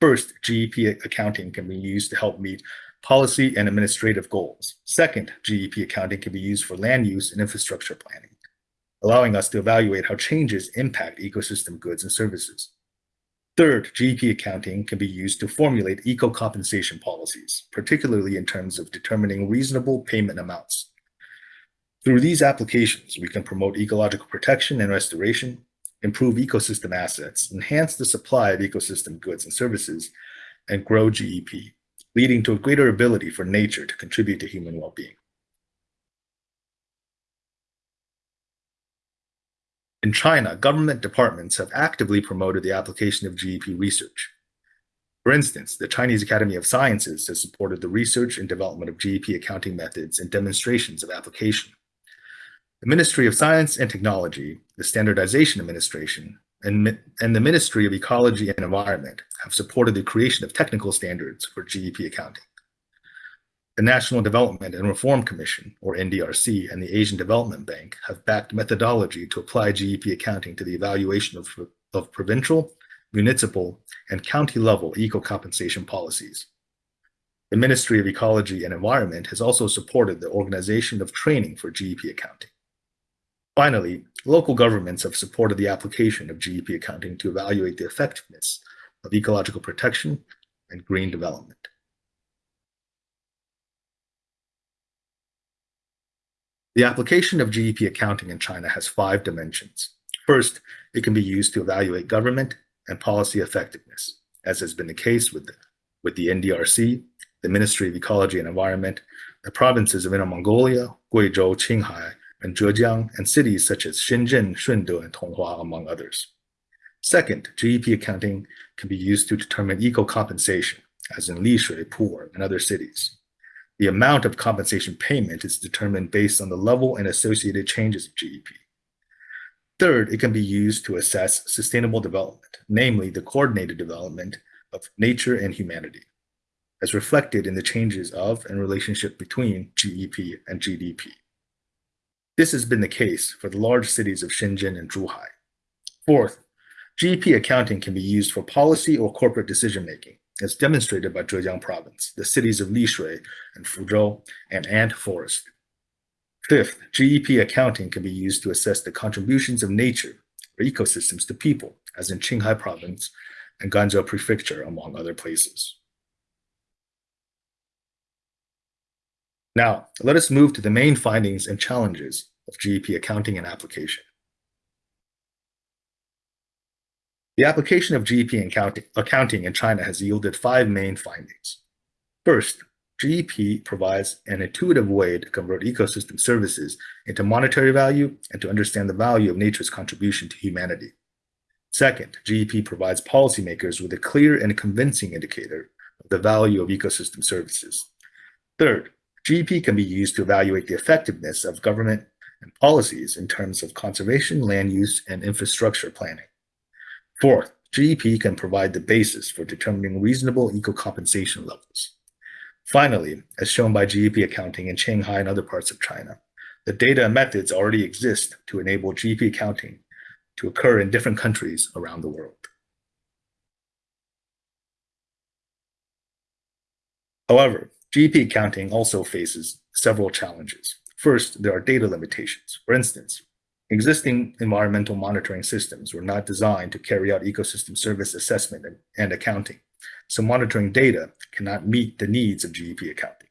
First, GEP accounting can be used to help meet policy and administrative goals. Second, GEP accounting can be used for land use and infrastructure planning, allowing us to evaluate how changes impact ecosystem goods and services. Third, GEP accounting can be used to formulate eco-compensation policies, particularly in terms of determining reasonable payment amounts. Through these applications, we can promote ecological protection and restoration, improve ecosystem assets, enhance the supply of ecosystem goods and services, and grow GEP, leading to a greater ability for nature to contribute to human well-being. In China, government departments have actively promoted the application of GEP research. For instance, the Chinese Academy of Sciences has supported the research and development of GEP accounting methods and demonstrations of application. The Ministry of Science and Technology, the Standardization Administration, and, and the Ministry of Ecology and Environment have supported the creation of technical standards for GEP accounting. The National Development and Reform Commission, or NDRC, and the Asian Development Bank have backed methodology to apply GEP accounting to the evaluation of, of provincial, municipal, and county level eco-compensation policies. The Ministry of Ecology and Environment has also supported the organization of training for GEP accounting. Finally, local governments have supported the application of GEP accounting to evaluate the effectiveness of ecological protection and green development. The application of GEP accounting in China has five dimensions. First, it can be used to evaluate government and policy effectiveness, as has been the case with the, with the NDRC, the Ministry of Ecology and Environment, the provinces of Inner Mongolia, Guizhou, Qinghai, and Zhejiang, and cities such as Shenzhen, Shunde, and Tonghua, among others. Second, GEP accounting can be used to determine eco-compensation, as in Lishui, Pu'er, and other cities. The amount of compensation payment is determined based on the level and associated changes of GEP. Third, it can be used to assess sustainable development, namely the coordinated development of nature and humanity, as reflected in the changes of and relationship between GEP and GDP. This has been the case for the large cities of Shenzhen and Zhuhai. Fourth, GEP accounting can be used for policy or corporate decision-making, as demonstrated by Zhejiang province, the cities of Lishui and Fuzhou, and Ant Forest. Fifth, GEP accounting can be used to assess the contributions of nature or ecosystems to people, as in Qinghai province and Ganzhou prefecture, among other places. Now, let us move to the main findings and challenges of GEP accounting and application. The application of GEP accounting, in China has yielded five main findings. First, GEP provides an intuitive way to convert ecosystem services into monetary value and to understand the value of nature's contribution to humanity. Second, GEP provides policymakers with a clear and convincing indicator of the value of ecosystem services. Third, GEP can be used to evaluate the effectiveness of government and policies in terms of conservation, land use, and infrastructure planning. Fourth, GEP can provide the basis for determining reasonable eco-compensation levels. Finally, as shown by GEP accounting in Shanghai and other parts of China, the data and methods already exist to enable GEP accounting to occur in different countries around the world. However, GEP accounting also faces several challenges. First, there are data limitations. For instance, existing environmental monitoring systems were not designed to carry out ecosystem service assessment and, and accounting, so monitoring data cannot meet the needs of GEP accounting.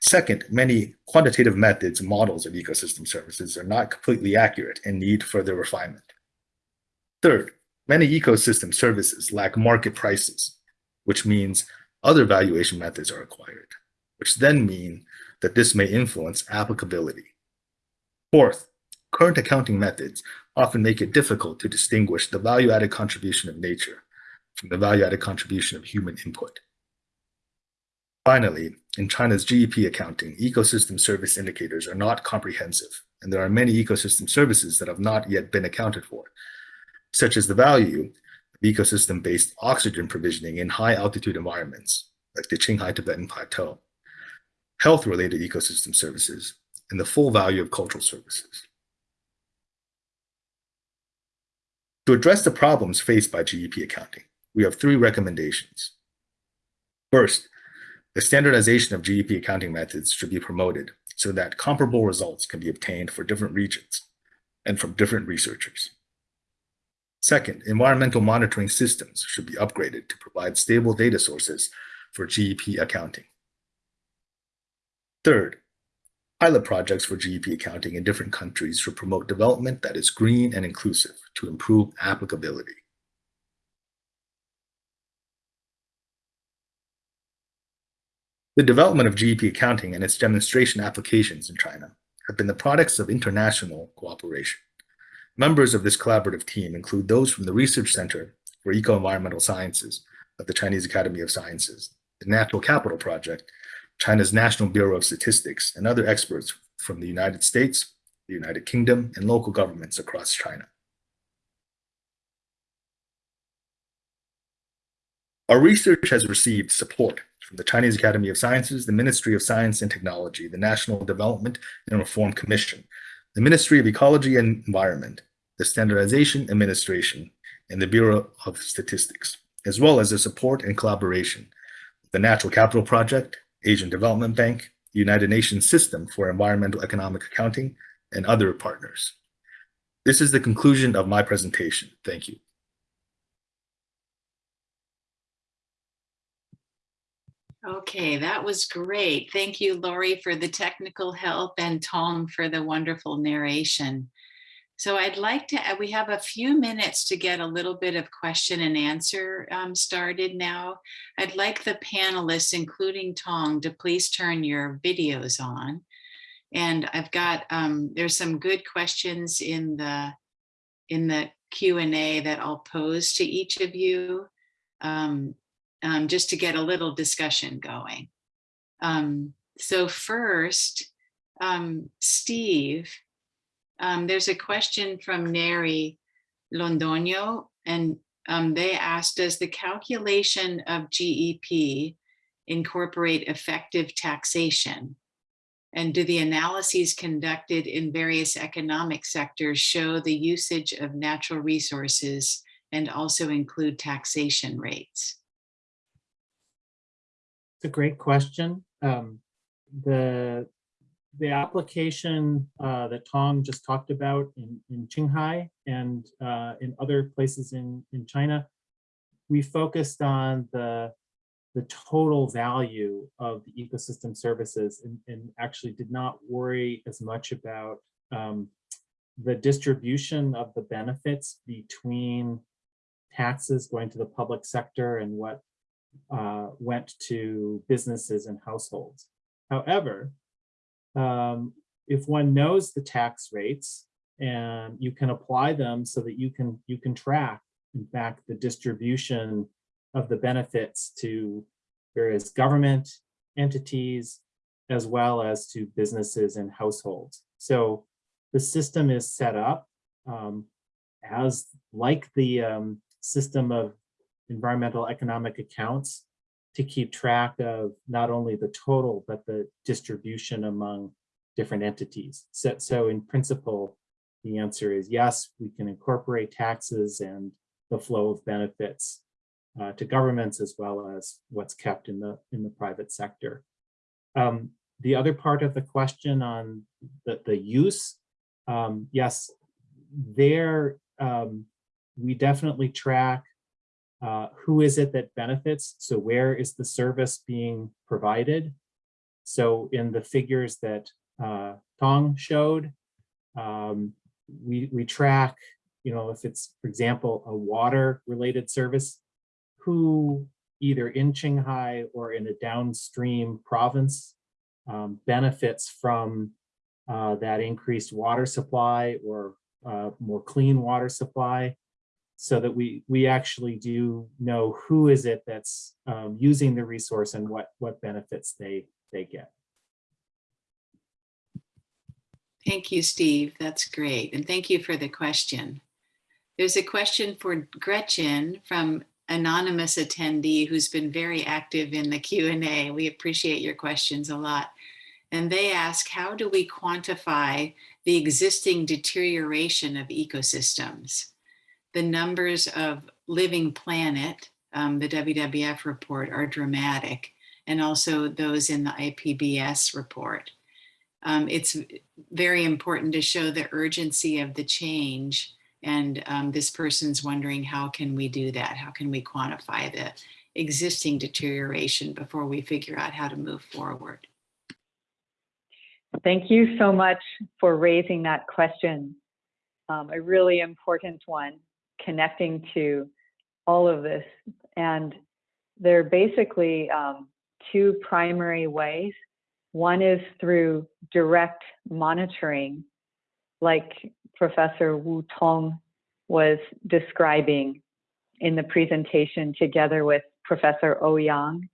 Second, many quantitative methods and models of ecosystem services are not completely accurate and need further refinement. Third, many ecosystem services lack market prices, which means other valuation methods are required, which then mean that this may influence applicability. Fourth, current accounting methods often make it difficult to distinguish the value-added contribution of nature from the value-added contribution of human input. Finally, in China's GEP accounting, ecosystem service indicators are not comprehensive, and there are many ecosystem services that have not yet been accounted for, such as the value of ecosystem-based oxygen provisioning in high-altitude environments, like the Qinghai Tibetan Plateau, health-related ecosystem services, and the full value of cultural services. To address the problems faced by GEP accounting, we have three recommendations. First, the standardization of GEP accounting methods should be promoted so that comparable results can be obtained for different regions and from different researchers. Second, environmental monitoring systems should be upgraded to provide stable data sources for GEP accounting. Third, pilot projects for GEP accounting in different countries should promote development that is green and inclusive to improve applicability. The development of GEP accounting and its demonstration applications in China have been the products of international cooperation. Members of this collaborative team include those from the Research Center for Eco-Environmental Sciences of the Chinese Academy of Sciences, the Natural Capital Project, China's National Bureau of Statistics, and other experts from the United States, the United Kingdom, and local governments across China. Our research has received support from the Chinese Academy of Sciences, the Ministry of Science and Technology, the National Development and Reform Commission, the Ministry of Ecology and Environment, the Standardization Administration, and the Bureau of Statistics, as well as the support and collaboration of the Natural Capital Project, Asian Development Bank, United Nations System for Environmental Economic Accounting, and other partners. This is the conclusion of my presentation. Thank you. Okay, that was great. Thank you, Lori, for the technical help and Tong for the wonderful narration. So I'd like to, uh, we have a few minutes to get a little bit of question and answer um, started now. I'd like the panelists, including Tong, to please turn your videos on. And I've got, um, there's some good questions in the, in the Q&A that I'll pose to each of you. Um, um, just to get a little discussion going. Um, so first, um, Steve, um, there's a question from Neri Londoño, and um, they asked, does the calculation of GEP incorporate effective taxation? And do the analyses conducted in various economic sectors show the usage of natural resources and also include taxation rates? It's a great question. Um, the the application uh, that Tong just talked about in, in Qinghai and uh, in other places in, in China, we focused on the, the total value of the ecosystem services and, and actually did not worry as much about um, the distribution of the benefits between taxes going to the public sector and what uh, went to businesses and households. However, um, if one knows the tax rates and you can apply them so that you can you can track, in fact, the distribution of the benefits to various government entities as well as to businesses and households. So the system is set up um, as like the um, system of environmental economic accounts to keep track of not only the total, but the distribution among different entities. So, so in principle, the answer is yes, we can incorporate taxes and the flow of benefits uh, to governments as well as what's kept in the in the private sector. Um, the other part of the question on the, the use, um, yes, there um, we definitely track uh, who is it that benefits? So where is the service being provided? So in the figures that uh, Tong showed, um, we, we track, you know, if it's, for example, a water related service, who either in Qinghai or in a downstream province um, benefits from uh, that increased water supply or uh, more clean water supply so that we we actually do know who is it that's um, using the resource and what what benefits they they get. Thank you, Steve. That's great. And thank you for the question. There's a question for Gretchen from anonymous attendee who's been very active in the Q&A. We appreciate your questions a lot. And they ask, how do we quantify the existing deterioration of ecosystems? The numbers of living planet, um, the WWF report, are dramatic, and also those in the IPBES report. Um, it's very important to show the urgency of the change. And um, this person's wondering, how can we do that? How can we quantify the existing deterioration before we figure out how to move forward? Thank you so much for raising that question. Um, a really important one, connecting to all of this. And there are basically um, two primary ways. One is through direct monitoring, like Professor Wu Tong was describing in the presentation together with Professor Ouyang.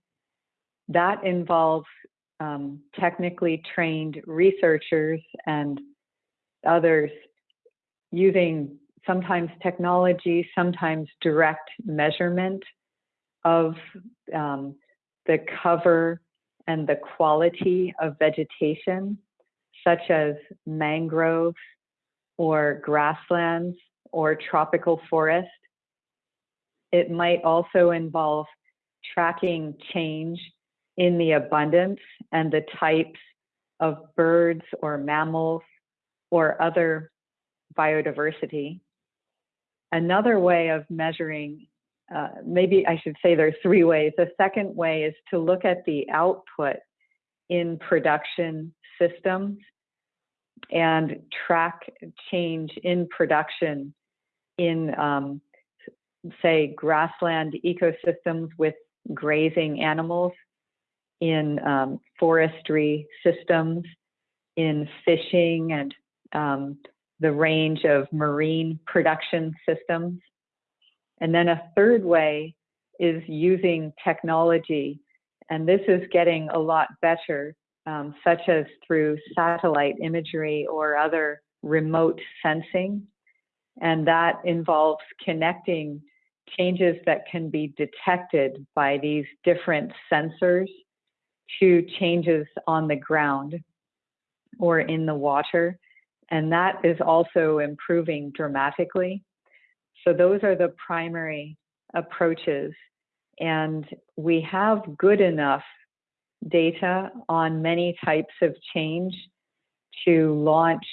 That involves um, technically trained researchers and others using sometimes technology, sometimes direct measurement of um, the cover and the quality of vegetation, such as mangroves or grasslands or tropical forest. It might also involve tracking change in the abundance and the types of birds or mammals or other biodiversity. Another way of measuring, uh, maybe I should say there's three ways. The second way is to look at the output in production systems and track change in production in, um, say, grassland ecosystems with grazing animals in um, forestry systems, in fishing and um, the range of marine production systems. And then a third way is using technology. And this is getting a lot better, um, such as through satellite imagery or other remote sensing. And that involves connecting changes that can be detected by these different sensors to changes on the ground. or in the water. And that is also improving dramatically. So those are the primary approaches. And we have good enough data on many types of change to launch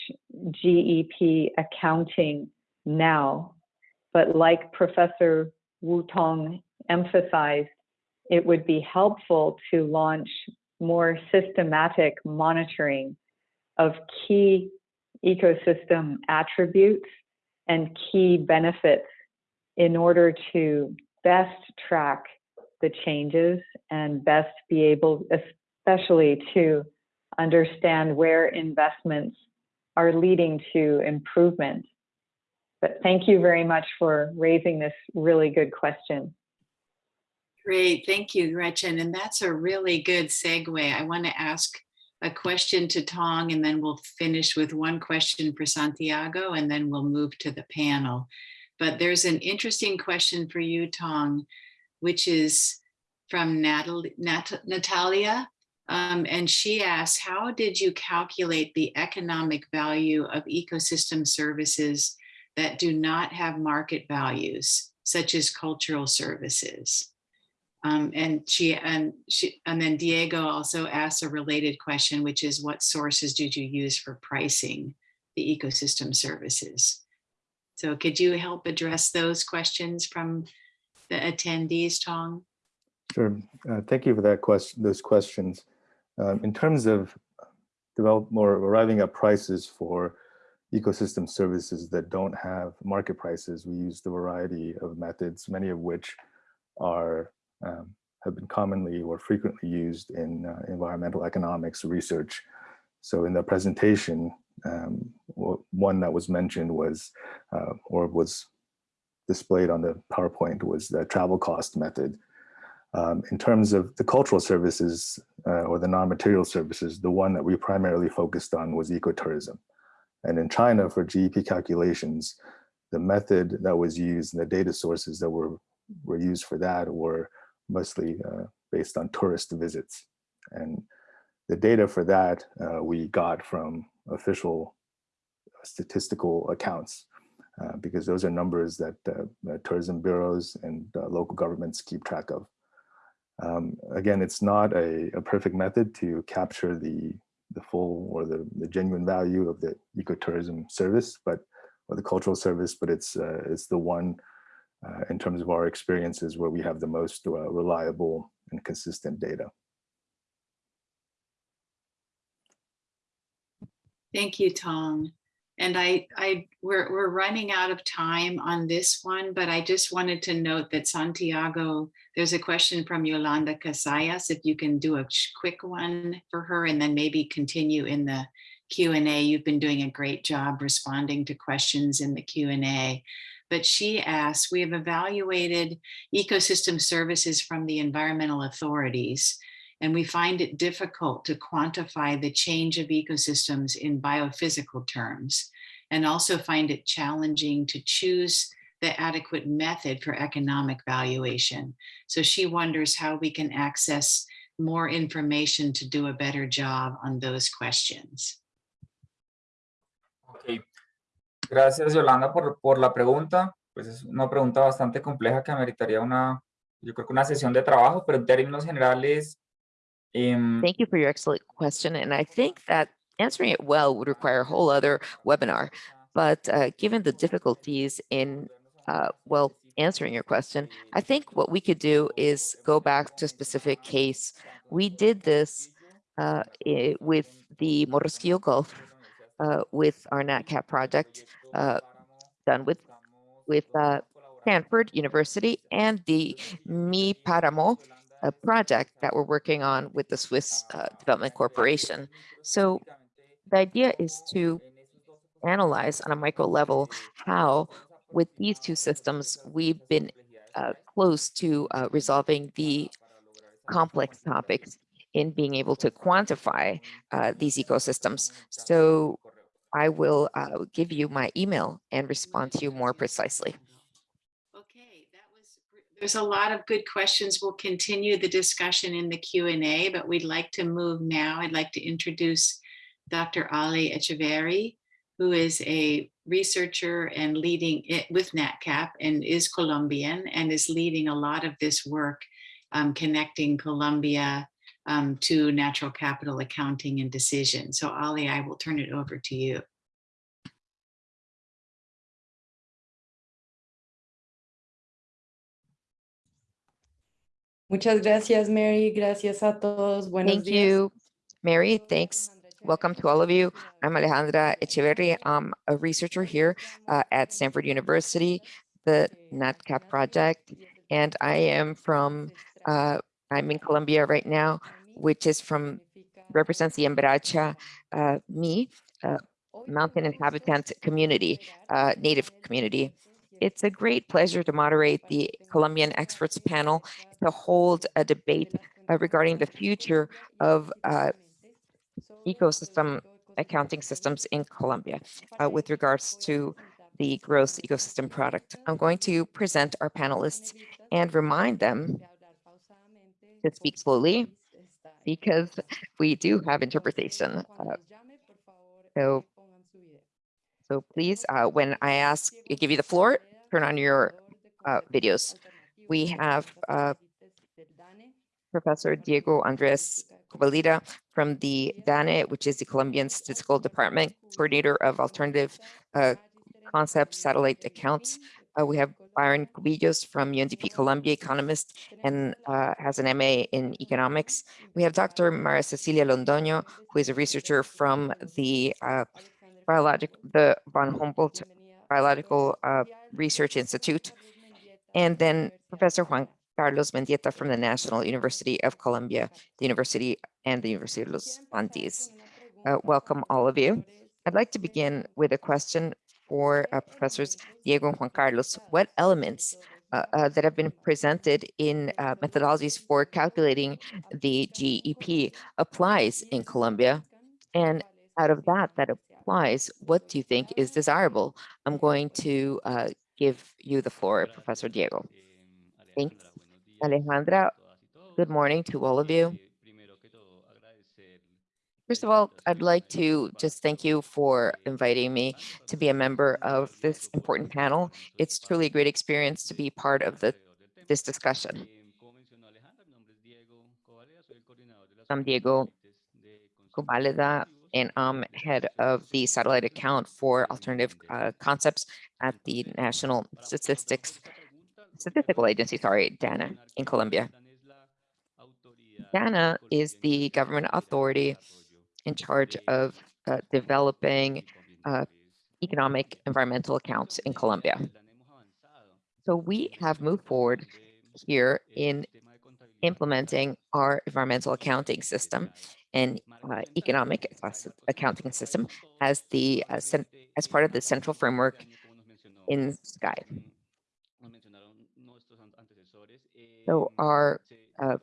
GEP accounting now. But like Professor Wu Tong emphasized, it would be helpful to launch more systematic monitoring of key ecosystem attributes and key benefits in order to best track the changes and best be able, especially to understand where investments are leading to improvement. But thank you very much for raising this really good question. Great, thank you, Gretchen. And that's a really good segue. I want to ask a question to Tong and then we'll finish with one question for Santiago and then we'll move to the panel. But there's an interesting question for you, Tong, which is from Natalie, Nat Natalia. Um, and she asks, how did you calculate the economic value of ecosystem services that do not have market values, such as cultural services? Um, and she and she and then Diego also asked a related question, which is what sources did you use for pricing the ecosystem services? So could you help address those questions from the attendees, Tong? Sure. Uh, thank you for that question. Those questions. Um, in terms of develop or arriving at prices for ecosystem services that don't have market prices, we used a variety of methods, many of which are um, have been commonly or frequently used in uh, environmental economics research. So in the presentation, um, one that was mentioned was, uh, or was displayed on the PowerPoint was the travel cost method. Um, in terms of the cultural services uh, or the non-material services, the one that we primarily focused on was ecotourism. And in China for GEP calculations, the method that was used and the data sources that were, were used for that were mostly uh, based on tourist visits. And the data for that uh, we got from official statistical accounts uh, because those are numbers that uh, tourism bureaus and uh, local governments keep track of. Um, again, it's not a, a, perfect method to capture the, the full or the, the genuine value of the ecotourism service, but or the cultural service, but it's uh, it's the one uh, in terms of our experiences where we have the most uh, reliable and consistent data. Thank you, Tong. And I, I, we're, we're running out of time on this one, but I just wanted to note that Santiago, there's a question from Yolanda Casayas, if you can do a quick one for her and then maybe continue in the Q&A. You've been doing a great job responding to questions in the Q&A. But she asks, we have evaluated ecosystem services from the environmental authorities and we find it difficult to quantify the change of ecosystems in biophysical terms, and also find it challenging to choose the adequate method for economic valuation. So she wonders how we can access more information to do a better job on those questions. Okay. Gracias, Yolanda, por, por la pregunta. Pues es una pregunta bastante compleja que ameritaría una, yo creo que una sesión de trabajo, pero en términos generales, Um, Thank you for your excellent question. And I think that answering it well would require a whole other webinar. But uh, given the difficulties in, uh, well, answering your question, I think what we could do is go back to a specific case. We did this uh, with the Morrosquillo Gulf uh, with our NatCap project uh, done with, with uh, Stanford University and the Mi Paramo project that we're working on with the Swiss uh, Development Corporation. So the idea is to analyze on a micro level how with these two systems, we've been uh, close to resolving the complex topics in being able to quantify uh, these ecosystems. So I will uh, give you my email and respond to you more precisely. Okay, that was there's a lot of good questions. We'll continue the discussion in the Q&A, but we'd like to move now. I'd like to introduce Dr. Ali Echeverri, who is a researcher and leading it with NatCap and is Colombian and is leading a lot of this work um, connecting Colombia um, to natural capital accounting and decision. So Ali, I will turn it over to you. Muchas gracias, Mary. Gracias a todos. Buenos Thank días. you, Mary. Thanks. Welcome to all of you. I'm Alejandra Echeverri. I'm a researcher here uh, at Stanford University, the NatCap project, and I am from, uh, I'm in Colombia right now, which is from, represents the Embracha uh, Me, uh, mountain inhabitant community, uh, native community. It's a great pleasure to moderate the Colombian experts panel to hold a debate uh, regarding the future of uh, ecosystem accounting systems in Colombia uh, with regards to the gross ecosystem product. I'm going to present our panelists and remind them to speak slowly because we do have interpretation. Uh, so, so please, uh, when I ask, give you the floor, turn on your uh, videos. We have uh, Professor Diego Andres Cobaleda from the DANE, which is the Colombian Statistical Department, Coordinator of Alternative uh, Concepts Satellite Accounts. Uh, we have Byron Cubillos from UNDP Colombia, economist, and uh, has an MA in economics. We have Dr. Maria Cecilia Londoño, who is a researcher from the uh, biologic, the von Humboldt Biological uh, Research Institute. And then Professor Juan Carlos Mendieta from the National University of Colombia, the University and the University of Los Andes. Uh, welcome all of you. I'd like to begin with a question for uh, Professors Diego and Juan Carlos. What elements uh, uh, that have been presented in uh, methodologies for calculating the GEP applies in Colombia? And out of that, that applies, what do you think is desirable? I'm going to uh, give you the floor, Professor Diego. Thanks, Alejandra. Good morning to all of you. First of all, I'd like to just thank you for inviting me to be a member of this important panel. It's truly a great experience to be part of the this discussion. I'm Diego Cobaleda, and I'm head of the satellite account for alternative uh, concepts at the National Statistics Statistical Agency, sorry, DANE in Colombia. DANE is the government authority in charge of uh, developing uh, economic environmental accounts in Colombia. So we have moved forward here in implementing our environmental accounting system and uh, economic accounting system as the uh, as part of the central framework in Sky. So our uh,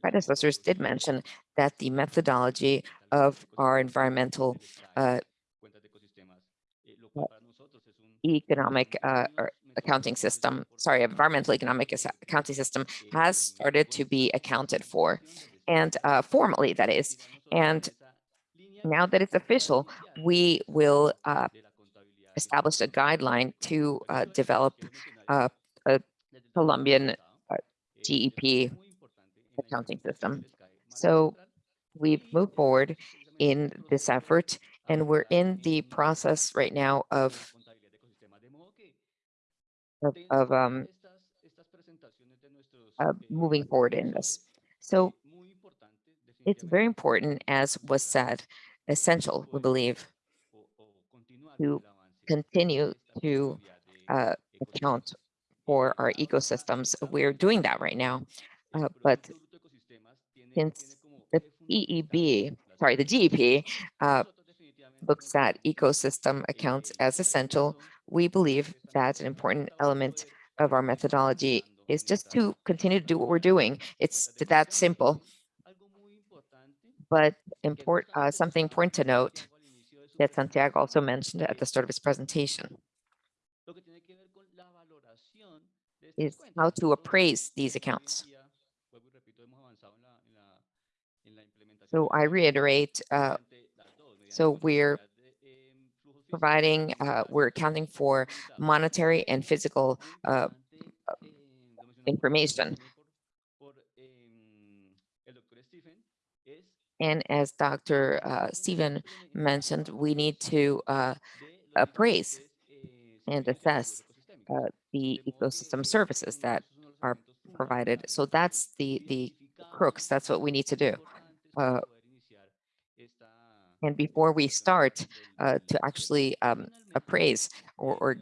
predecessors did mention that the methodology of our environmental uh, economic uh, accounting system, sorry, environmental economic accounting system has started to be accounted for and uh, formally that is. And now that it's official, we will uh, establish a guideline to uh, develop uh, a Colombian uh, GEP accounting system. So we've moved forward in this effort and we're in the process right now of of, of um, uh, moving forward in this. So it's very important, as was said, essential, we believe, to continue to uh, account for our ecosystems. We're doing that right now, uh, but since the EEB, sorry, the GEP uh, looks at ecosystem accounts as essential, we believe that an important element of our methodology is just to continue to do what we're doing. It's that simple. But import, uh, something important to note that Santiago also mentioned at the start of his presentation is how to appraise these accounts. So I reiterate, uh, so we're providing, uh, we're accounting for monetary and physical uh, information. And as Dr. uh, Stephen mentioned, we need to uh, appraise and assess uh, the ecosystem services that are provided. So that's the, the crux, that's what we need to do. Uh, And before we start uh, to actually um, appraise or, or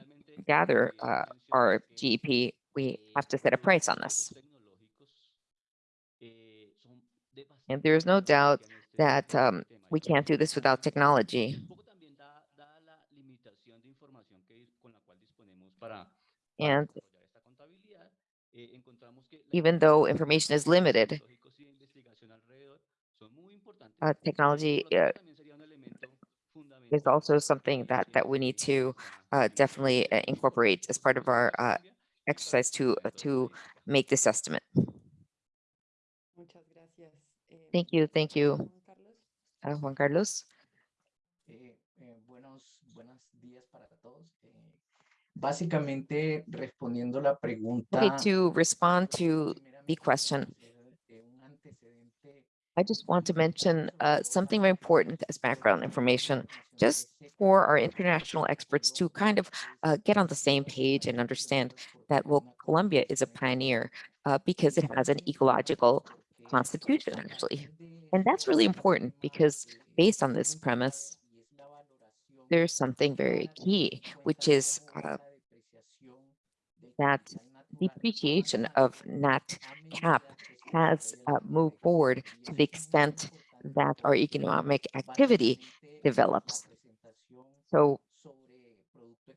gather uh, our GEP, we have to set a price on this. And there's no doubt that um, we can't do this without technology. And even though information is limited, uh, technology uh, is also something that, that we need to uh, definitely uh, incorporate as part of our uh, exercise to, uh, to make this estimate. Muchas gracias. Eh, Thank you, thank you, Juan Carlos. uh, Juan Carlos. Eh, eh, buenos, buenos días para todos. Eh, básicamente, respondiendo la pregunta. Okay, to respond to the question, un antecedente I just want to mention uh, something very important as background information, just for our international experts to kind of uh, get on the same page and understand that, well, Colombia is a pioneer uh, because it has an ecological constitution, actually. And that's really important because based on this premise, there's something very key, which is uh, that depreciation of nat cap has uh, moved forward to the extent that our economic activity develops. So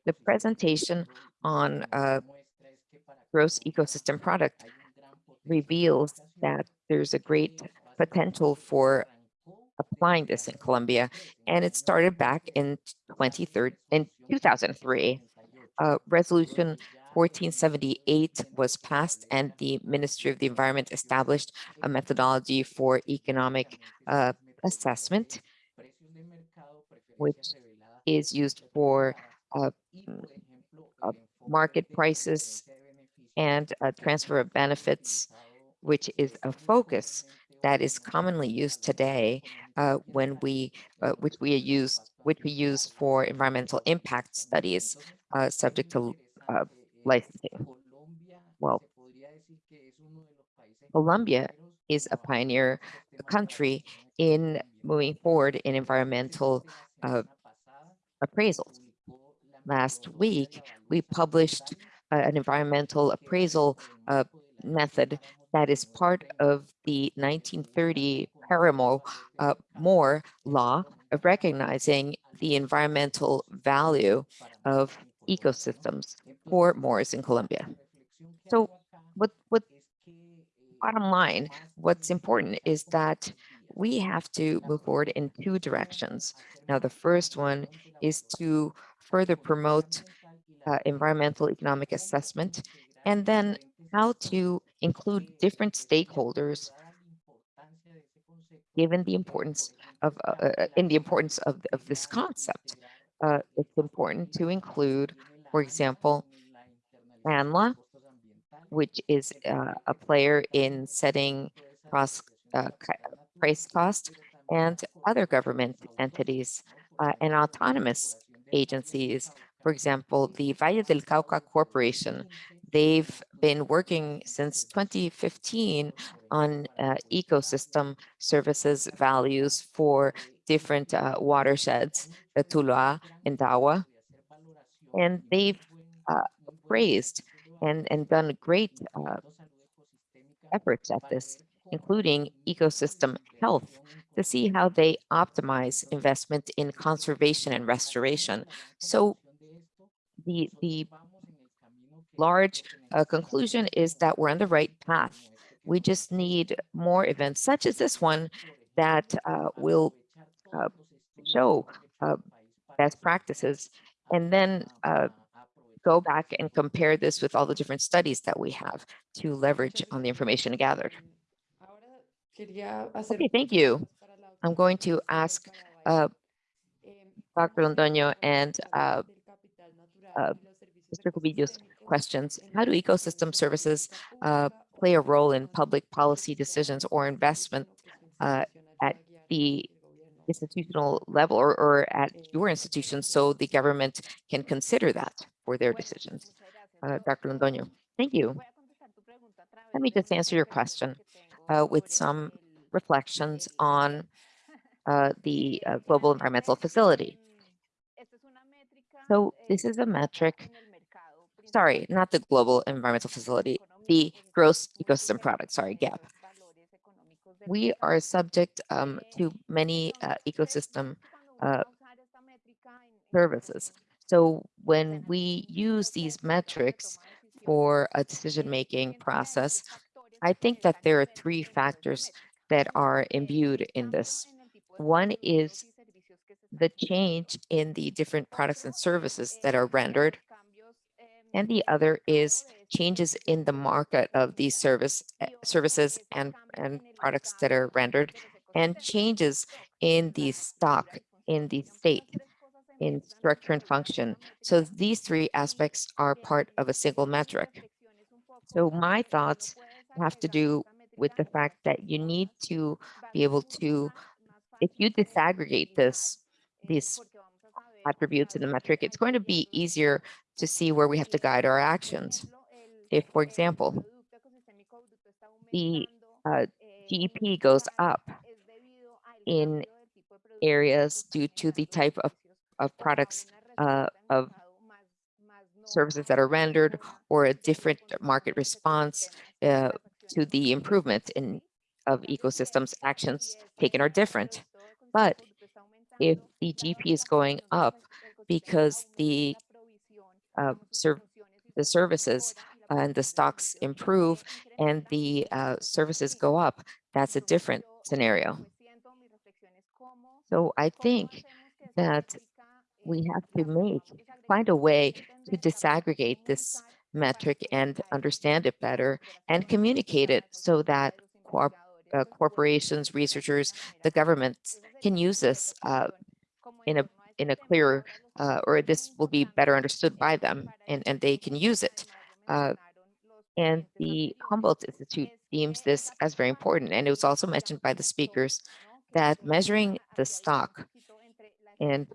the presentation on uh, gross ecosystem product reveals that there's a great potential for applying this in Colombia, and it started back in 23rd in 2003. Uh, resolution 1478 was passed and the Ministry of the Environment established a methodology for economic uh, assessment, which is used for uh, uh, market prices and uh, transfer of benefits, which is a focus that is commonly used today uh, when we, uh, which we use, which we use for environmental impact studies uh, subject to uh, licensing. Well, Colombia is a pioneer country in moving forward in environmental uh, appraisals. Last week, we published uh, an environmental appraisal uh, method that is part of the 1930 Paramo uh, Moore law of recognizing the environmental value of ecosystems for Moors in Colombia. So what, what bottom line, what's important is that we have to move forward in two directions. Now, the first one is to further promote uh, environmental economic assessment, and then how to include different stakeholders given the importance of, uh, uh, in the importance of, of this concept. Uh, it's important to include, for example, ANLA, which is uh, a player in setting cross, uh, price cost, and other government entities uh, and autonomous agencies. For example, the Valle del Cauca Corporation, they've been working since 2015 on uh, ecosystem services values for different uh, watersheds, the Tuluá and Dagua. And they've uh, and, and done great uh, efforts at this, including ecosystem health, to see how they optimize investment in conservation and restoration. So the, the large uh, conclusion is that we're on the right path. We just need more events such as this one that uh, will show uh, best practices and then uh, go back and compare this with all the different studies that we have to leverage on the information gathered. Ahora quería hacer Okay, thank you. I'm going to ask uh, Dr. Londoño and uh, uh, Mr. Cubillo's questions. How do ecosystem services uh, play a role in public policy decisions or investment uh, at the institutional level or, or at your institution so the government can consider that for their decisions? Uh, Dr. Londoño, thank you. Let me just answer your question uh, with some reflections on [laughs] uh, the uh, Global Environmental Facility. So this is a metric, sorry, not the Global Environmental Facility, the Gross Ecosystem Product, sorry, GAP. We are subject um, to many uh, ecosystem uh, services. So when we use these metrics for a decision-making process, I think that there are three factors that are imbued in this. One is the change in the different products and services that are rendered. And the other is changes in the market of these service eh, services and, and products that are rendered and changes in the stock in the state in structure and function. So these three aspects are part of a single metric. So my thoughts have to do with the fact that you need to be able to, if you disaggregate this, these attributes in the metric, it's going to be easier to see where we have to guide our actions. If, for example, the uh, GEP goes up in areas due to the type of, of products uh, of services that are rendered or a different market response uh, to the improvement in of ecosystems actions taken are different. But if the GP is going up because the uh, serv the services and the stocks improve and the uh, services go up, that's a different scenario. So I think that we have to make, find a way to disaggregate this metric and understand it better and communicate it so that uh, corporations, researchers, the governments can use this uh, in a in a clearer uh, or this will be better understood by them and, and they can use it. Uh, and the Humboldt Institute deems this as very important. And it was also mentioned by the speakers that measuring the stock and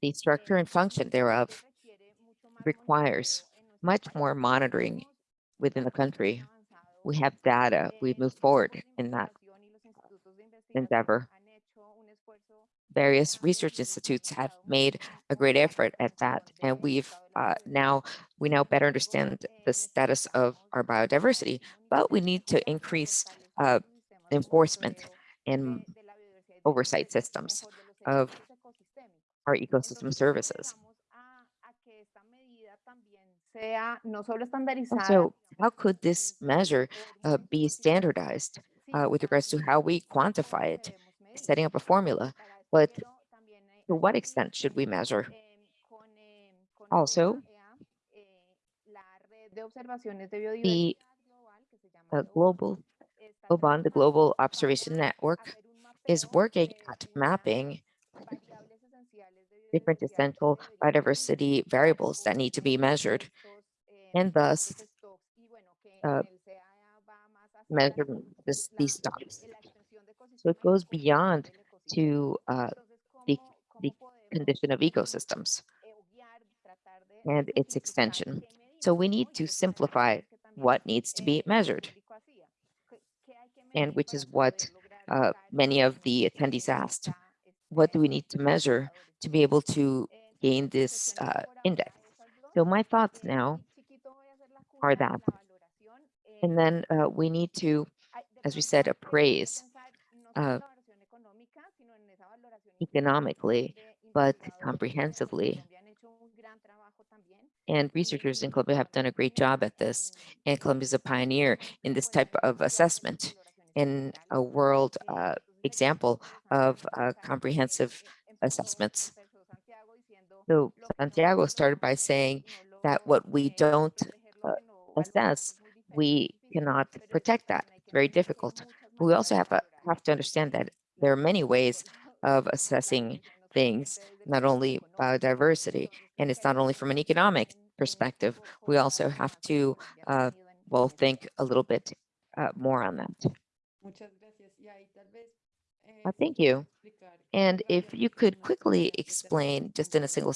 the structure and function thereof requires much more monitoring within the country. We have data, we move forward in that endeavor. Various research institutes have made a great effort at that, and we've uh, now we now better understand the status of our biodiversity, but we need to increase uh, enforcement and oversight systems of our ecosystem services. So how could this measure uh, be standardized uh, with regards to how we quantify it, setting up a formula, but to what extent should we measure? Also, the uh, global GLOBON, the Global Observation Network, is working at mapping different essential biodiversity variables that need to be measured and thus uh, measure this, these stocks. So it goes beyond to uh, the, the condition of ecosystems and its extension. So we need to simplify what needs to be measured and which is what uh, many of the attendees asked. What do we need to measure to be able to gain this uh, index? So my thoughts now are that. And then uh, we need to, as we said, appraise uh, economically, but comprehensively. And researchers in Colombia have done a great job at this. And Colombia is a pioneer in this type of assessment in a world uh, example of uh, comprehensive assessments. So Santiago started by saying that what we don't uh, assess, we cannot protect that. It's very difficult. But we also have, a, have to understand that there are many ways of assessing things, not only biodiversity, and it's not only from an economic perspective. We also have to, uh, well, think a little bit uh, more on that. Muchas gracias. Y ahí tal vez, Uh, thank you. And if you could quickly explain, just in a single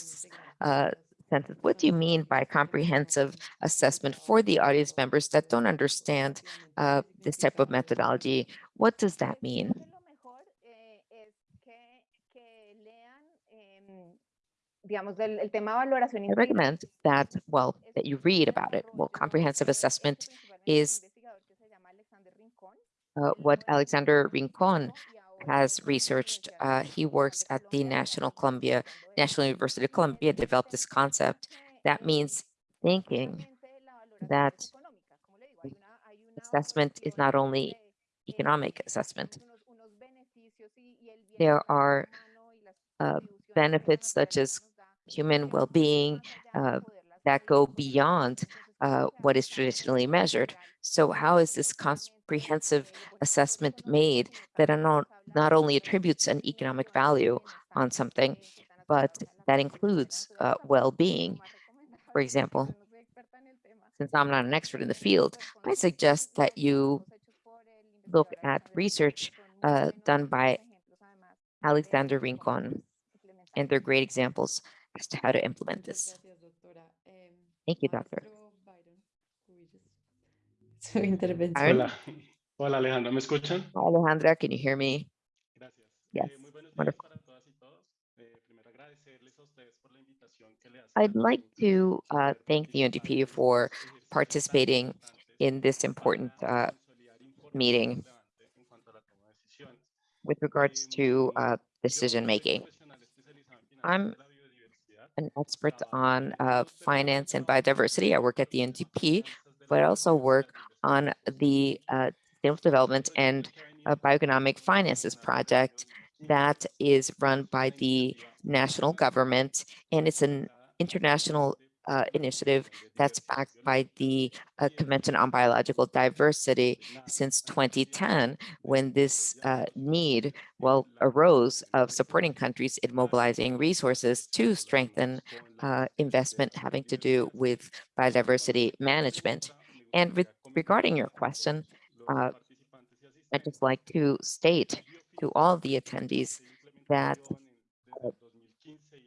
uh, sentence, what do you mean by comprehensive assessment for the audience members that don't understand uh, this type of methodology? What does that mean? I recommend that, well, that you read about it. Well, comprehensive assessment is uh, what Alexander Rincon has researched. Uh, he works at the National Colombia, National University of Colombia, developed this concept. That means thinking that assessment is not only economic assessment. There are uh, benefits such as human well-being uh, that go beyond uh, what is traditionally measured. So how is this comprehensive assessment made that not, not only attributes an economic value on something, but that includes uh, well-being? For example, since I'm not an expert in the field, I suggest that you look at research uh, done by Alexander Rincon, and they're great examples as to how to implement this. Thank you, doctor. [laughs] maestro Byron Cubillos, Su intervención. Hola, hola Alejandra, ¿me escuchan? Alejandra, can you hear me? Gracias. Yes, Eh, muy buenos días wonderful. para todas y todos. Eh, primero agradecerles a ustedes por la invitación que le hacen I'd like to uh, thank the participar UNDP for estos ejercicios tan participating in this important uh, meeting relevante en cuanto a la toma de decisiones. with regards to uh, decision soy making. profesional especializado en I'm finanzas de la biodiversidad. an expert on uh, finance and biodiversity. I work at the relacionados con NDP, but I also work biodiversidad on the uh, sustainable development and uh, bioeconomic finances project that is run by the national government, and it's an international uh, initiative that's backed by the uh, Convention on Biological Diversity since 2010, when this uh, need, well, arose of supporting countries in mobilizing resources to strengthen uh, investment having to do with biodiversity management. And with, regarding your question, uh, I'd just like to state to all the attendees that uh,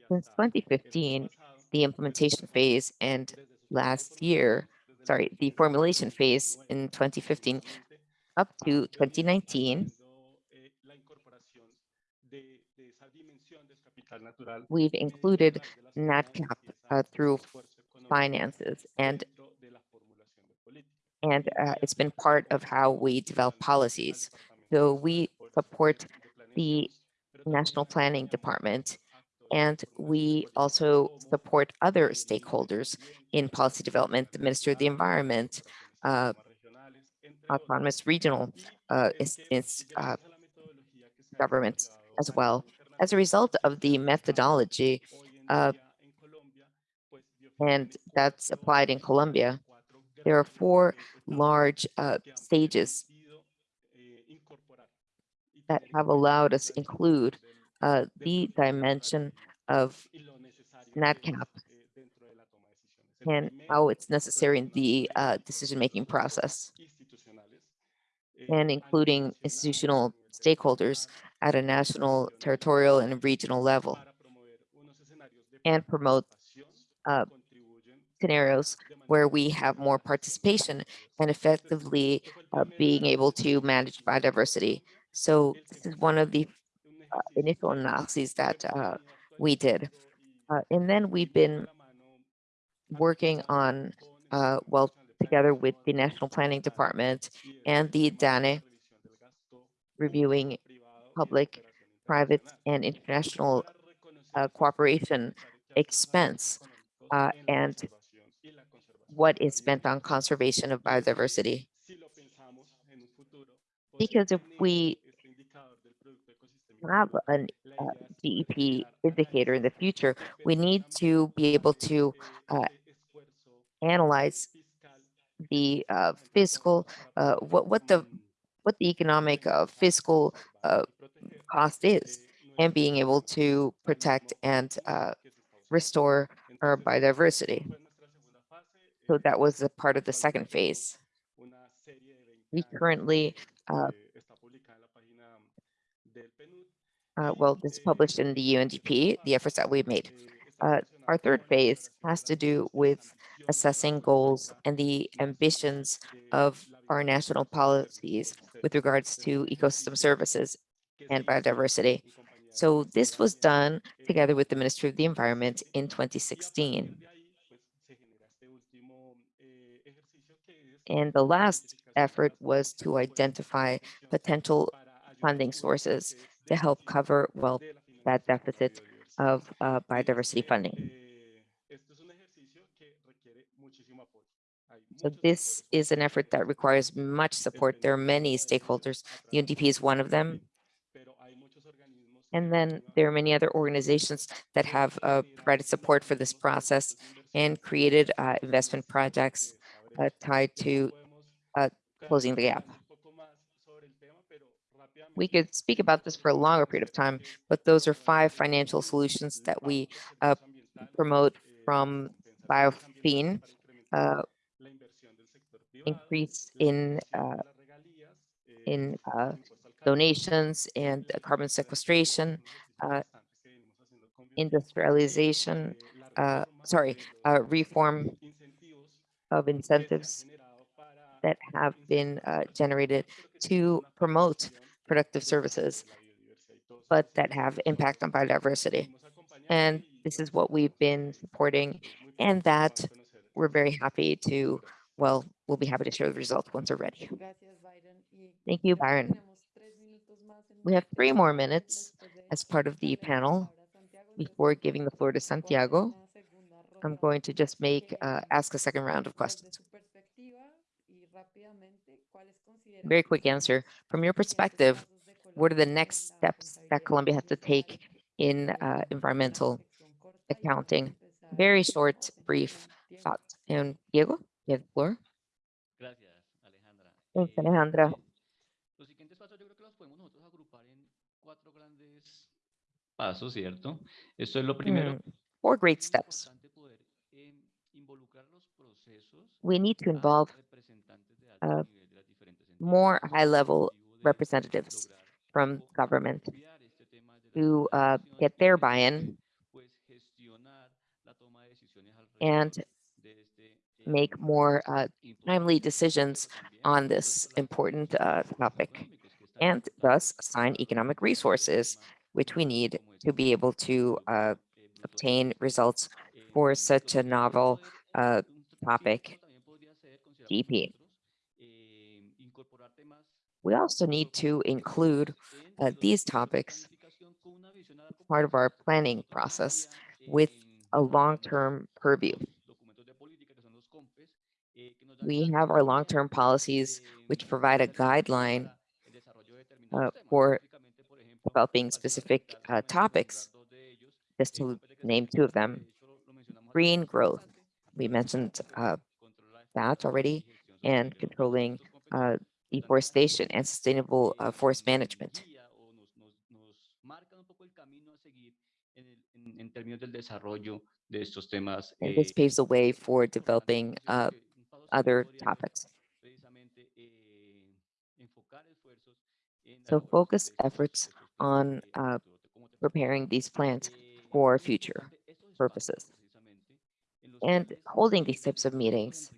since 2015, the implementation phase and last year, sorry, the formulation phase in 2015 up to 2019, we've included NatCap uh, through finances. And and uh, it's been part of how we develop policies. So we support the National Planning Department and we also support other stakeholders in policy development, the Minister of the Environment, uh, autonomous regional uh, uh, governments as well. As a result of the methodology, uh, and that's applied in Colombia, there are four large uh, stages that have allowed us include uh, the dimension of NatCap and how it's necessary in the uh, decision-making process and including institutional stakeholders at a national, territorial, and regional level and promote uh, scenarios where we have more participation and effectively uh, being able to manage biodiversity. So this is one of the uh, initial analyses that uh, we did. Uh, and then we've been working on, uh, well, together with the National Planning Department and the DANE, reviewing public, private, and international uh, cooperation expense and what is spent on conservation of biodiversity. Because if we have an uh, GEP indicator in the future, we need to be able to uh, analyze the uh, fiscal, uh, what, what the what the economic uh, fiscal uh, cost is and being able to protect and restore our biodiversity. So that was a part of the second phase. We currently, uh, uh, well, this is published in the UNDP, the efforts that we've made. Uh, our third phase has to do with assessing goals and the ambitions of our national policies with regards to ecosystem services and biodiversity. So this was done together with the Ministry of the Environment in 2016. And the last effort was to identify potential funding sources to help cover, well, that deficit of uh, biodiversity funding. So this is an effort that requires much support. There are many stakeholders. The UNDP is one of them. And then there are many other organizations that have uh, provided support for this process and created uh, investment projects uh, tied to uh, closing the gap. We could speak about this for a longer period of time, but those are five financial solutions that we uh, promote from Biofin, uh, increase in uh, in uh, donations and carbon sequestration, uh, industrialization, sorry, reform of incentives that have been uh, generated to promote productive services, but that have impact on biodiversity. And this is what we've been supporting and that we're very happy to, well, we'll be happy to share the results once we're ready. Thank you, Byron. We have three more minutes as part of the panel before giving the floor to Santiago. I'm going to just make, uh, ask a second round of questions. Very quick answer. From your perspective, what are the next steps that Colombia has to take in uh, environmental accounting? Very short, brief thought. And Diego, you have the floor. Thanks, Alejandra. Los siguientes pasos yo creo que los podemos nosotros agrupar en cuatro grandes pasos, ¿cierto? Esto es lo primero. Hmm, Four great steps. We need to involve representantes de alto uh, nivel de las diferentes more high-level con el objetivo de representatives from government copiar este tema desde la to uh, get their buy-in pues, gestionar la toma de decisiones and este, make more uh, timely decisions on this important uh, topic económicos que están and thus assign economic resources, which we need to be able to uh, eh, obtain results Eh, for such a novel eh, uh, topic, paso también podría We also need to include uh, these topics part of our planning process with a long-term purview. We have our long-term policies, which provide a guideline uh, for developing specific uh, topics, just to name two of them. Green growth, we mentioned uh, that already, and controlling uh, deforestation and sustainable uh, forest management. And this paves the way for developing uh, other topics. So focus efforts on uh, preparing these plans eh, for future purposes. And holding these types of meetings,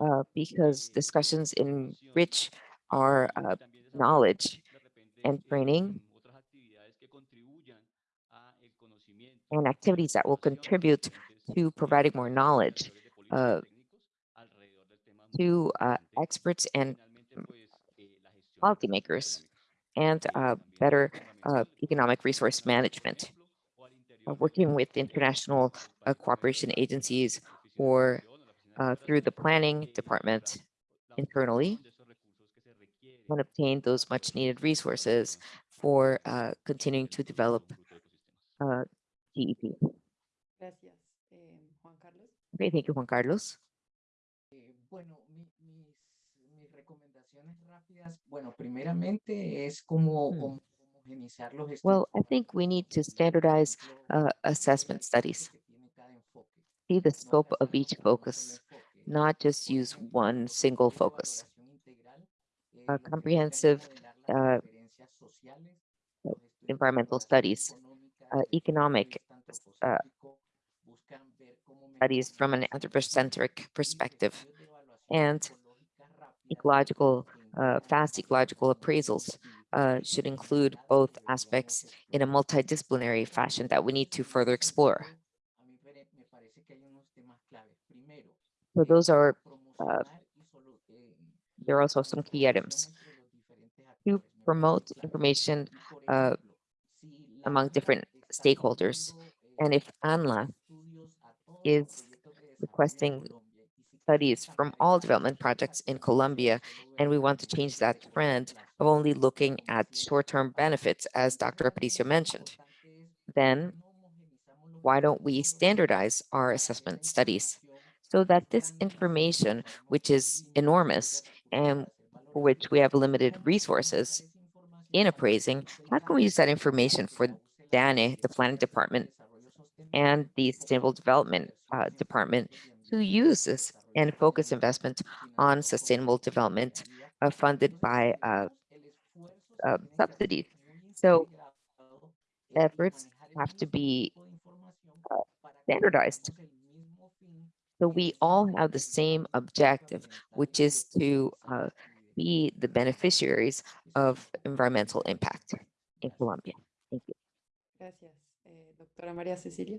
uh, because discussions enrich our uh, knowledge and training and activities that will contribute to providing more knowledge uh, to uh, experts and policymakers and uh, better economic resource management, working with international cooperation agencies or inversión o la oficina de uh, through the planning department internally obtención de esos recursos que se requieren and obtain those much needed resources for uh, continuing to develop uh, GEP. Gracias, eh, Juan Carlos. Okay, thank you, Juan Carlos. Eh, bueno, mi- mis, mis recomendaciones rápidas, bueno, primeramente es como Hmm. hom- homogeneizar los Well, I think we need to standardize uh, assessment studies, alcance que tiene cada enfoque, see the scope of each en un solo focus. Not just use one single focus. es comprehensive uh, environmental studies, uh, economic uh, studies from an anthropocentric perspective, and ecological, uh, fast ecological appraisals uh, should include both aspects in a multidisciplinary fashion that we need to further explore. So those are, uh, there are also some key items to promote information uh, among different stakeholders. And if ANLA is requesting studies from all development projects in Colombia, and we want to change that trend of only looking at short-term benefits, as Dr. Aparicio mentioned, then why don't we standardize our assessment studies so that this information, which is enormous and for which we have limited resources utilizar esa información in appraising, how can we use that information for que la use la DANE, the Planning Department, and the Sustainable Development uh, Department to use this and focus investment on sustainable development uh, funded by uh, vemos el esfuerzo se uh, tiene que hacer subsidies. So efforts have to be tipo de información uh, standardized. So we all have the same objective, which is to uh, be the beneficiaries of environmental impact in Colombia. Thank you. Gracias. Eh, doctora María Cecilia.